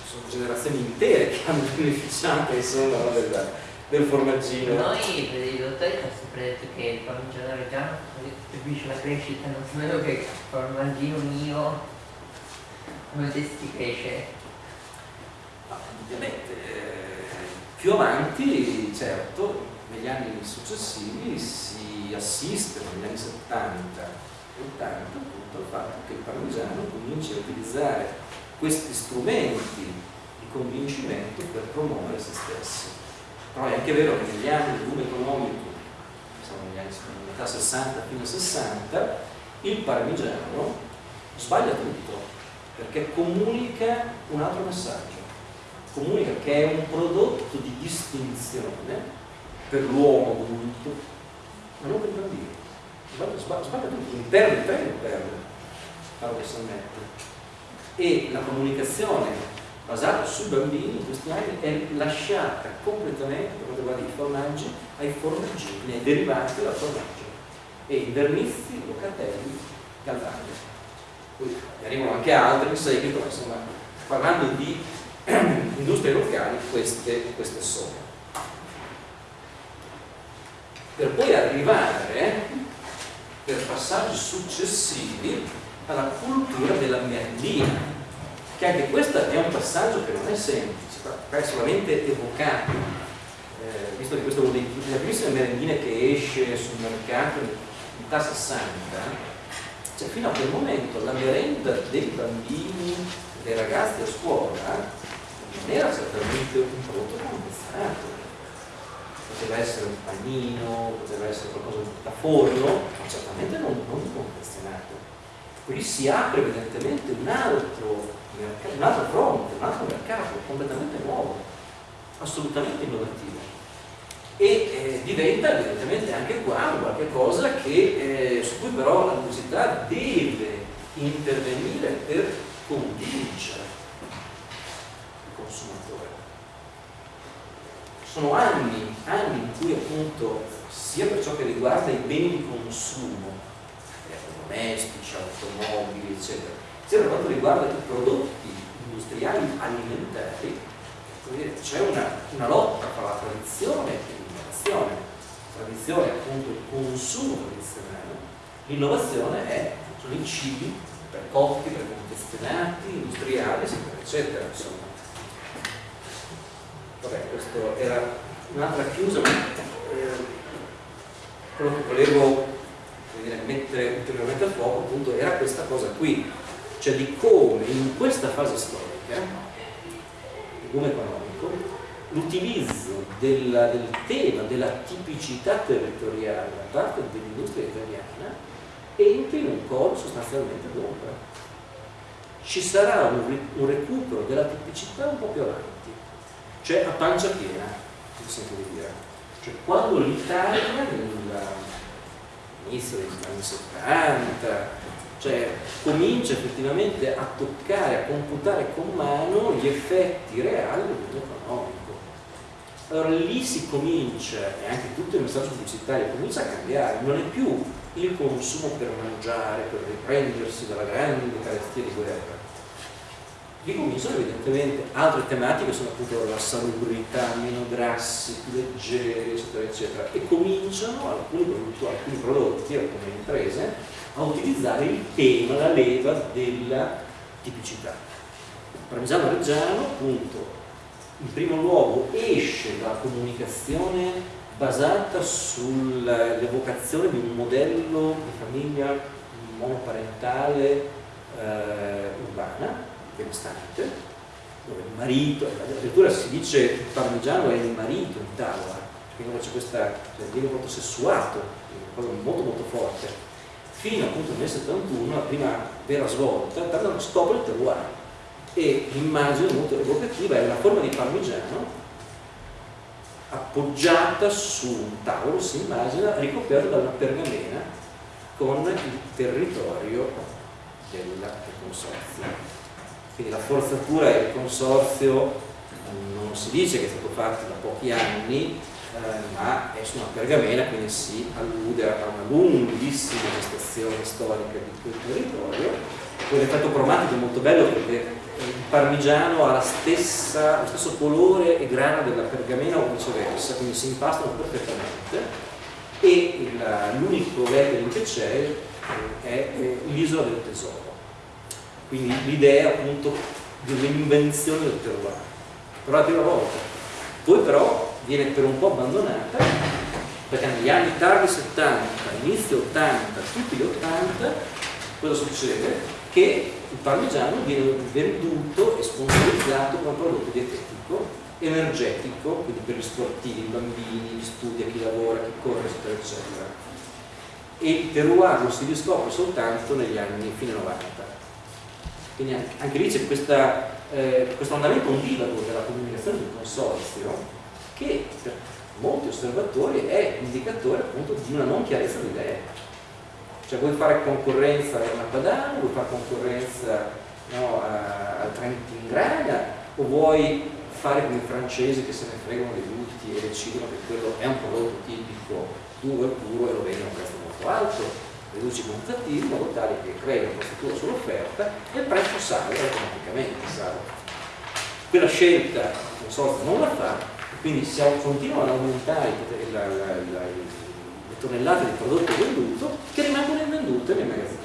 sono generazioni intere che hanno beneficiato insomma, del, del formaggino. Noi per i dottori abbiamo sempre detto che il formaggino reggiano contribuisce alla crescita, non so meno che il formaggino mio come testi cresce. Ma, ovviamente, eh, più avanti, certo, negli anni successivi si assiste, negli anni 70 e 80, appunto al fatto che il parmigiano cominci a utilizzare questi strumenti di convincimento per promuovere se stesso. Però è anche vero che negli anni del boom economico, siamo negli anni metà 60 fino a 60, il parmigiano sbaglia tutto, perché comunica un altro messaggio, comunica che è un prodotto di distinzione per l'uomo adulto, ma non per il bambino. Sbaglia, sbaglia, sbaglia tutto, il perde, perde, paradossalmente. E la comunicazione basata sui bambini in questi anni è lasciata completamente, per quanto riguarda i formaggi, ai formaggini, ai derivanti della formaggio, e i vernizi, locatelli, galvani. Poi arrivano anche altri in seguito, ma insomma, parlando di <clears throat> industrie locali, queste, queste sono. Per poi arrivare, per passaggi successivi, alla cultura della merendina, che anche questo è un passaggio che non è semplice, è solamente evocato, eh, visto che questo è una delle primissime merendine che esce sul mercato in metà 60, cioè fino a quel momento la merenda dei bambini, dei ragazzi a scuola, non era certamente un prodotto confezionato, poteva essere un panino, poteva essere qualcosa da forno, ma certamente non, non confezionato. Qui si apre evidentemente un altro un altro fronte, un altro mercato completamente nuovo, assolutamente innovativo. E eh, diventa evidentemente anche qua qualcosa che, eh, su cui però la pubblicità deve intervenire per convincere il consumatore. Sono anni, anni in cui appunto sia per ciò che riguarda i beni di consumo, domestici, automobili, eccetera, sia per quanto riguarda i prodotti industriali alimentari, c'è una, una, lotta tra la tradizione e l'innovazione. La tradizione è appunto il consumo tradizionale, l'innovazione è, sono i cibi precotti, preconfezionati, industriali, eccetera, eccetera. Insomma. Vabbè, questo era un'altra chiusa, ma eh, quello che volevo dire, mettere ulteriormente a fuoco appunto era questa cosa qui, cioè di come in questa fase storica, il boom economico, l'utilizzo del tema della tipicità territoriale da parte dell'industria italiana entri in un coro sostanzialmente d'ombra. Ci sarà un, un, recupero della tipicità un po' più avanti, cioè a pancia piena, mi sento di dire. Cioè quando l'Italia nell'inizio degli anni 70, cioè comincia effettivamente a toccare, a computare con mano gli effetti reali del mondo economico. Allora lì si comincia, e anche tutto il messaggio pubblicitario comincia a cambiare, non è più il consumo per mangiare, per riprendersi dalla grande carestia di guerra. Lì cominciano evidentemente altre tematiche, sono appunto la salubrità, meno grassi, più leggeri, eccetera, eccetera, e cominciano alcuni prodotti, alcuni prodotti alcune imprese, a utilizzare il tema, la leva della tipicità. Parmigiano reggiano, appunto, in primo luogo esce dalla comunicazione basata sull'evocazione di un modello di famiglia monoparentale eh, urbana, benestante, dove il marito, addirittura si dice che il parmigiano è il marito in tavola, quindi c'è questa, cioè, viene molto sessuato, una cosa molto molto forte fino appunto nel 71, la prima vera svolta, Tarnano scopre il terroir e l'immagine molto evocativa è una forma di parmigiano appoggiata su un tavolo, si immagina, ricoperto da una pergamena con il territorio del consorzio. Quindi la forzatura del consorzio non si dice che è stato fatto da pochi anni, eh, ma è su una pergamena, quindi si allude a una lunghissima gestazione storica di quel territorio. Poi l'effetto cromatico è molto bello perché il parmigiano ha stessa, lo stesso colore e grana della pergamena o viceversa, quindi si impastano perfettamente e l'unico lettering che c'è è l'isola del tesoro. Quindi l'idea appunto di un'invenzione del terroir, per la prima volta. Poi però viene per un po' abbandonata perché negli anni tardi 70, inizio 80, tutti gli 80 cosa succede? Che il parmigiano viene venduto e sponsorizzato come prodotto dietetico, energetico, quindi per gli sportivi, i bambini, chi studia, chi lavora, chi corre, eccetera, eccetera. E il terroir lo si riscopre soltanto negli anni fine 90. Quindi anche lì c'è eh, questo andamento ondivago della comunicazione del consorzio che per molti osservatori è indicatore appunto di una non chiarezza di idee. Cioè vuoi fare concorrenza a una Padano, vuoi fare concorrenza no, al Trentin Graga o vuoi fare come i francesi che se ne fregano dei gusti e decidono che quello è un prodotto tipico duro e puro e lo vendono a un prezzo molto alto, riduci quantitativi in modo tale che crei una costruttura sull'offerta e il prezzo sale automaticamente. Sale. Quella scelta il consorzio non la fa, quindi si continuano ad aumentare la, la, la, le tonnellate di prodotto venduto che rimangono invendute nei magazzini.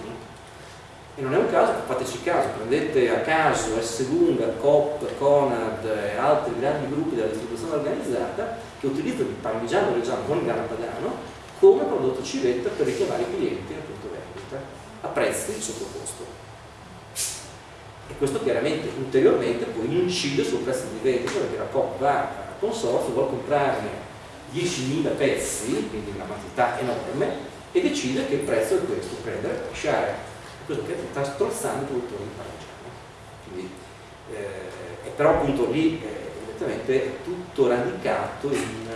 E non è un caso, fateci caso, prendete a caso S. Lunga, Coop, Conad e altri grandi gruppi della distribuzione organizzata che utilizzano il parmigiano reggiano con il padano come prodotto civetta per richiamare i clienti al punto vendita a prezzi di sottocosto. E questo chiaramente ulteriormente poi incide sul prezzo di vendita perché la Coop va al consorzio, vuole comprarne 10.000 pezzi, quindi una quantità enorme, e decide che il prezzo è questo, prendere lasciare questo che sta strozzando i produttori di parmigiano. Quindi, eh, però appunto lì eh, è tutto radicato in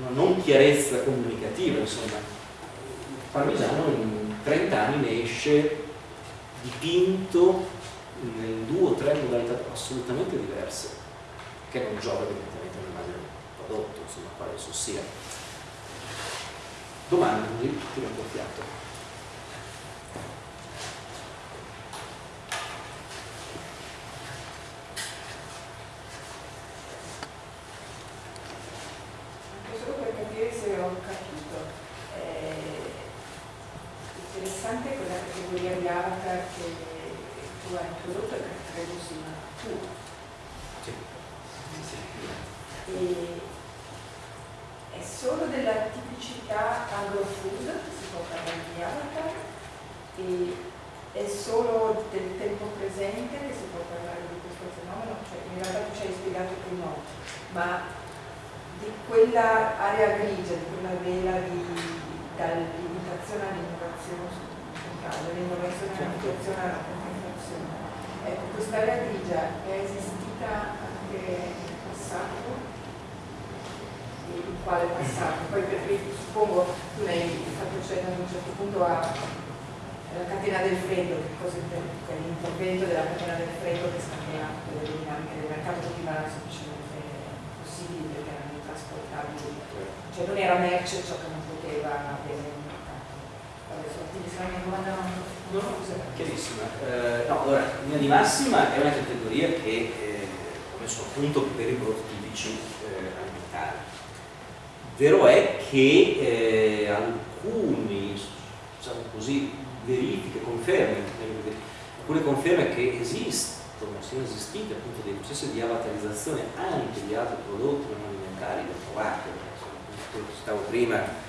una non chiarezza comunicativa, insomma. Il parmigiano in 30 anni ne esce dipinto in due o tre modalità assolutamente diverse, che non giova evidentemente nell'immagine del prodotto, insomma, quale esso sia. Domande, così tiro un po' fiato. domanda che tu hai introdotto e che credo sia tua. Sì. E è solo della tipicità agrofood che si può parlare di avatar? E è solo del tempo presente che si può parlare di questo fenomeno? Cioè, in realtà tu ci hai spiegato che no, ma di quella area grigia, di quella vela dall'imitazione all'innovazione mercato, l'innovazione e la alla. Ecco, questa latigia è esistita anche nel passato, in quale passato? Poi perché suppongo tu ne hai fatto cenno ad un certo punto alla catena del freddo, che cosa intendi? L'intervento della catena del freddo che scatena le dinamiche del mercato che diventano semplicemente possibili perché erano intrasportabili, certo. cioè non era merce ciò che non poteva avere Chiarissima. Eh, no, allora, in linea di massima è una categoria che eh, ha messo a punto per i prototipici eh, alimentari. Vero è che eh, alcuni, diciamo così, verifiche, conferme, alcune conferme che esistono, siano esistite appunto dei processi di avatarizzazione anche di altri prodotti non alimentari, lo trovate, come citavo prima,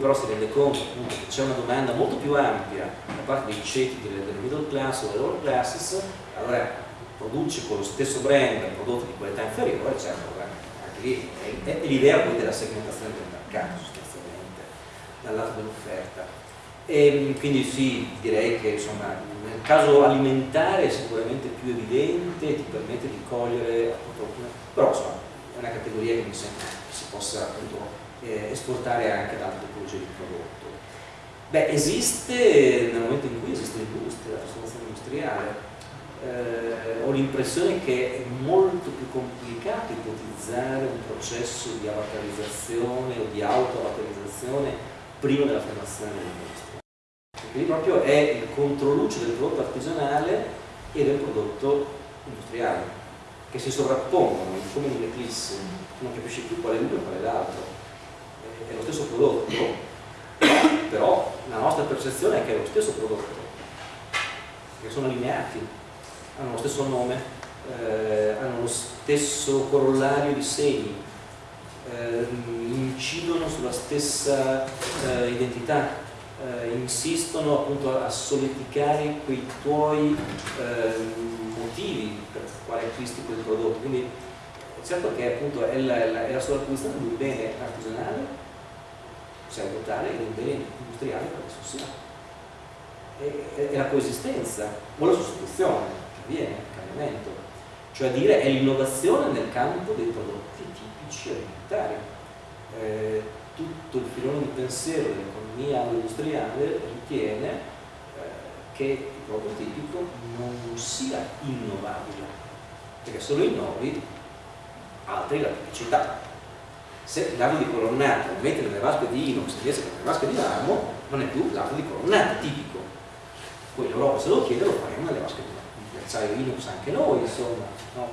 però si rende conto appunto, che c'è una domanda molto più ampia da parte dei ceti delle, delle middle class o delle lower classes, allora produce con lo stesso brand prodotti di qualità inferiore, certo, anche lì è, è l'idea poi della segmentazione del mercato sostanzialmente, dal lato dell'offerta. E quindi sì, direi che insomma, nel caso alimentare è sicuramente più evidente, ti permette di cogliere appunto, però insomma, è una categoria che mi sembra che si possa appunto eh, esportare anche ad altre tipologie di prodotto. Beh, esiste, nel momento in cui esiste l'industria, la trasformazione industriale, eh, ho l'impressione che è molto più complicato ipotizzare un processo di avatarizzazione o di auto-avatarizzazione prima della formazione dell'industria. Quindi proprio è il controluce del prodotto artigianale e del prodotto industriale, che si sovrappongono come in un'eclisse, non capisci più qual è l'uno e qual è l'altro. È lo stesso prodotto, però la nostra percezione è che è lo stesso prodotto, che sono allineati, hanno lo stesso nome, eh, hanno lo stesso corollario di segni, eh, incidono sulla stessa eh, identità, eh, insistono appunto a solidificare quei tuoi ehm, motivi per quale acquisti quel prodotto. Quindi certo che appunto è la, è la, è la sovrapposizione di un bene artigianale pseudotale ed un bene industriale per esso sia. È, è, la coesistenza o la sostituzione che avviene, il cambiamento, cioè dire è l'innovazione nel campo dei prodotti tipici alimentari. Eh, tutto il filone di pensiero dell'economia economia industriale ritiene eh, che il prototipico non sia innovabile, perché se lo innovi altri la tipicità. Se l'arco di colonnata lo metti nelle vasche di inox invece che nelle vasche di marmo, non è più l'arco di colonnata tipico. Poi l'Europa se lo chiede lo faremo nelle vasche di acciaio inox anche noi, insomma. No?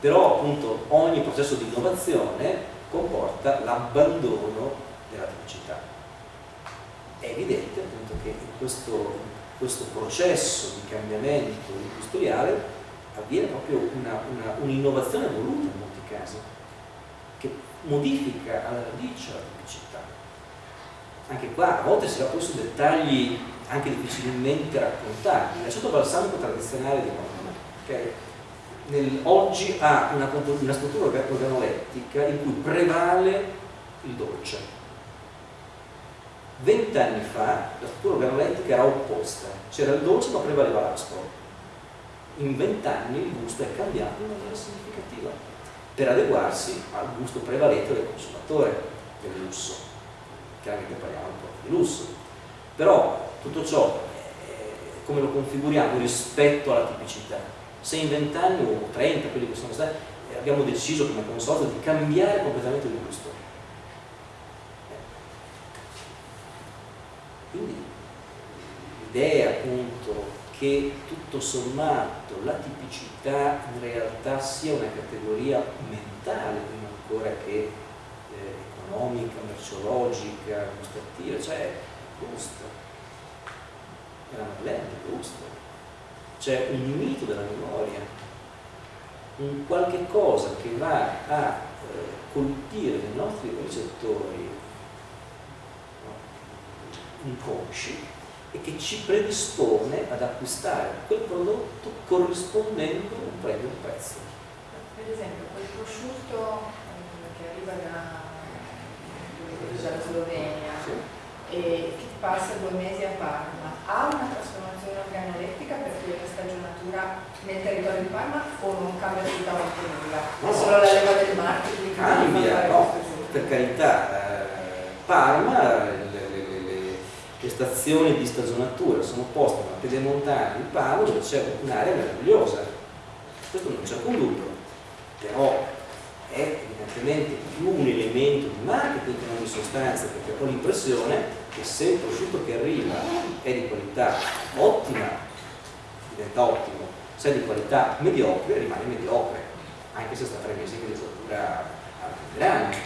Però appunto ogni processo di innovazione comporta l'abbandono della tipicità. È evidente appunto che in questo, questo processo di cambiamento industriale avviene proprio un'innovazione un voluta in molti casi, che modifica alla radice la tipicità. Anche qua a volte si va poi su dettagli anche difficilmente raccontabili. L'aceto balsamico tradizionale di Roma, okay? Nel, oggi ha una, una struttura organolettica in cui prevale il dolce. Vent'anni fa la struttura organolettica era opposta, c'era il dolce ma prevaleva l'aspro in vent'anni il gusto è cambiato in maniera significativa per adeguarsi al gusto prevalente del consumatore del lusso. Chiaramente parliamo un po' di lusso. Però tutto ciò eh, come lo configuriamo rispetto alla tipicità? Se in vent'anni o 30, quelli che sono stati, eh, abbiamo deciso come consorzio di cambiare completamente il gusto. Quindi l'idea appunto che tutto sommato la tipicità in realtà sia una categoria mentale prima ancora che eh, economica, merceologica, gustativa, cioè gusto. È la Madeleine, gusto. C'è un mito della memoria, un qualche cosa che va a eh, colpire i nostri recettori no, inconsci e che ci predispone ad acquistare quel prodotto corrispondendo un premio un prezzo. Per esempio, quel prosciutto eh, che arriva da, dalla Slovenia sì. e che passa due mesi a Parma, ha una trasformazione organolettica per cui la stagionatura nel territorio di Parma o non cambia assolutamente nulla? No, è solo la leva del marketing cambia, no, per carità, eh, Parma le stazioni di stagionatura sono poste nella pedemontana di Palo dove c'è un'area meravigliosa. Questo non c'è alcun dubbio però è evidentemente più un elemento di marketing che non di sostanza perché ho l'impressione che se il prosciutto che arriva è di qualità ottima diventa ottimo se è di qualità mediocre rimane mediocre anche se sta tre mesi che l'esattura a grano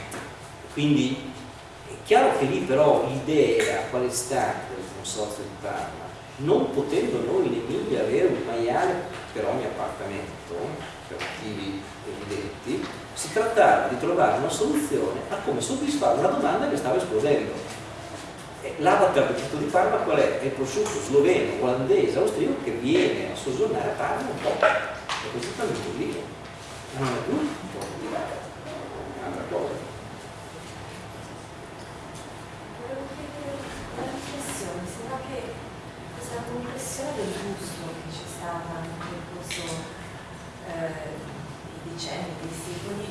quindi Chiaro che lì però l'idea qual è stata del consorzio di Parma? Non potendo noi in Emilia avere un maiale per ogni appartamento, per motivi evidenti, si trattava di trovare una soluzione a come soddisfare una domanda che stava esplodendo. L'avatar del tutto di Parma qual è? È il prosciutto sloveno, olandese, austriaco che viene a soggiornare a Parma un po'. È così tanto lì. Non è più un po' di è un'altra cosa. Compressione del gusto che c'è stata nel corso eh, dei decenni, dei secoli,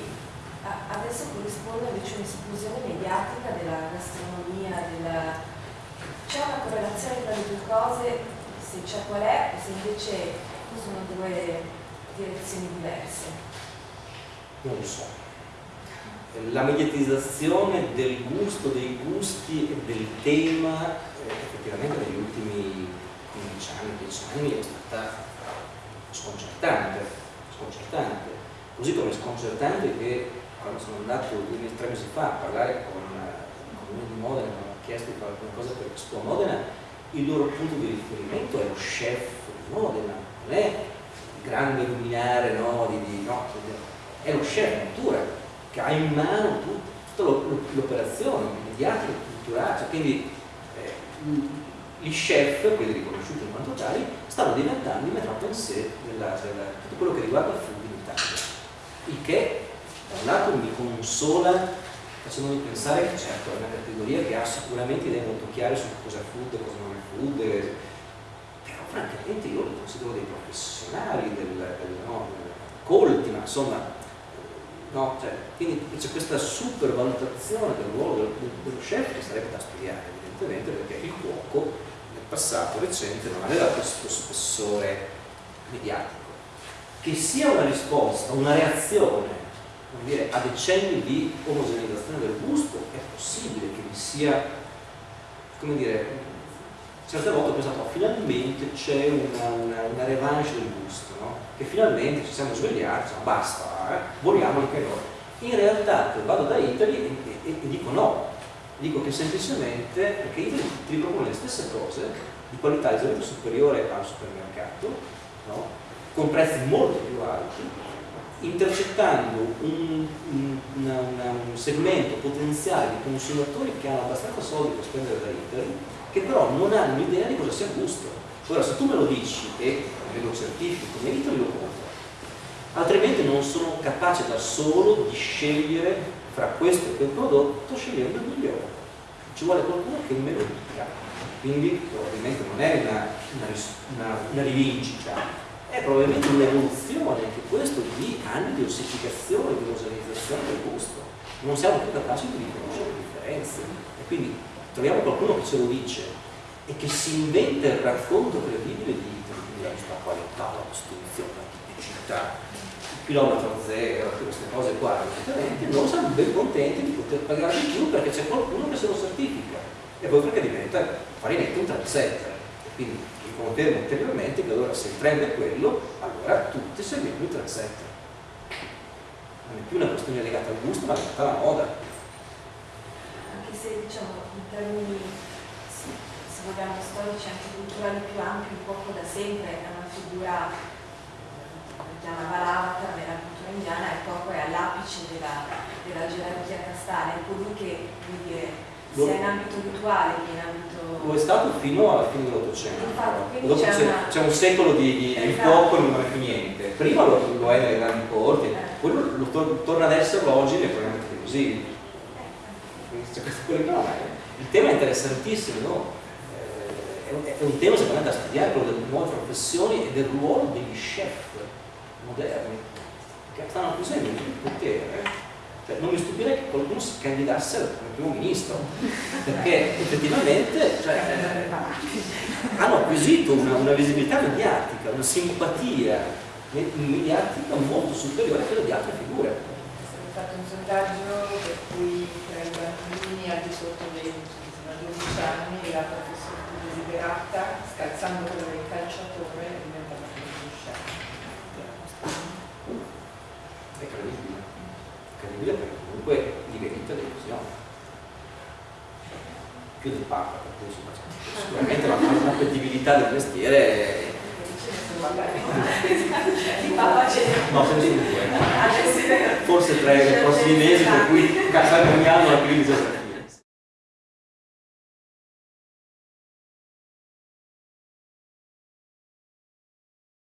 adesso corrisponde invece un'esplosione mediatica della gastronomia, della... c'è una correlazione tra le due cose, se c'è qual è, o se invece sono due direzioni diverse? Non lo so. La mediatizzazione del gusto, dei gusti e del tema eh, effettivamente negli ultimi 15 anni, 10 anni è stata sconcertante, sconcertante. Così come sconcertante che quando sono andato tre mesi fa a parlare con il comune di Modena, mi hanno chiesto di fare qualcosa per Expo Modena, il loro punto di riferimento è lo chef di Modena, non è il grande luminare no, di, di, no, è lo chef natura che ha in mano tutta l'operazione mediatica, culturale, cioè, quindi eh, gli chef, quelli riconosciuti in quanto tali, stanno diventando il metro pensée della, della, tutto quello che riguarda il food in Italia. Il che da un lato mi consola facendomi pensare che certo è una categoria che ha sicuramente idee molto chiare su cosa è food e cosa non è food, però francamente io li considero dei professionali, del, del, no, colti, ma insomma, no, cioè, quindi c'è questa supervalutazione del ruolo dello, dello chef che sarebbe da studiare evidentemente perché passato recente non aveva questo spessore mediatico. Che sia una risposta, una reazione dire, a decenni di omogeneizzazione del gusto, è possibile che vi sia, come dire, certe volte ho pensato, finalmente c'è una, una, una, revanche del gusto, no? che finalmente ci siamo svegliati, ma basta, eh? vogliamo anche noi. In realtà vado da Italy e, e, e dico no, dico che semplicemente perché Italy ti ripropone le stesse cose di qualità leggermente superiore al supermercato, no? con prezzi molto più alti, intercettando un, un, una, una, un, segmento potenziale di consumatori che hanno abbastanza soldi per spendere da Italy, che però non hanno idea di cosa sia gusto. Ora se tu me lo dici e me lo certifico Italy lo compro, altrimenti non sono capace da solo di scegliere fra questo e quel prodotto scegliendo il migliore. Ci vuole qualcuno che me lo dica. Quindi probabilmente non è una, una, una rivincita, è probabilmente un'evoluzione anche questo di anni di ossificazione, di omogeneizzazione del gusto. Non siamo più capaci di riconoscere le differenze. E quindi troviamo qualcuno che ce lo dice e che si inventa il racconto credibile di, di qualità, la costruzione, la tipicità, chilometro zero, queste cose qua, evidentemente, noi siamo ben contenti di poter pagare di più perché c'è qualcuno che se lo certifica e poi perché diventa farinetto un trendsetter. Quindi conferma ulteriormente che allora se il trend è quello, allora tutti seguiamo il trendsetter. Non è più una questione legata al gusto, ma legata alla moda. Anche se diciamo in termini, se vogliamo, storici anche culturali più ampi, un poco da sempre è una figura chiama Balavata nella cultura indiana e proprio è all'apice della, della gerarchia castale, colui che dire, sia in ambito rituale che in ambito... Lo è stato fino alla fine dell'Ottocento. C'è, una... un secolo di, di, esatto. flop e non è più niente. Prima lo, lo è nelle grandi corti, eh. poi lo, to, torna ad essere oggi nei programmi televisivi. Cioè, il tema è interessantissimo, no? Eh, è, un, è un tema secondo me da studiare, quello delle nuove professioni e del ruolo degli chef moderni che stanno acquisendo il potere cioè, non mi stupirei che qualcuno si candidasse come primo ministro, perché effettivamente cioè, hanno acquisito una, una, visibilità mediatica, una simpatia mediatica molto superiore a quella di altre figure. Ho fatto un sondaggio per cui tra i bambini al di sotto dei 12 anni la professione più desiderata, scalzando quella del calciatore, è diventata quella dello chef. È credibile credibile perché comunque livelli televisione più del Papa cui sicuramente la, la credibilità del mestiere no, due forse tre nei prossimi mesi per cui Casagraniano la crisi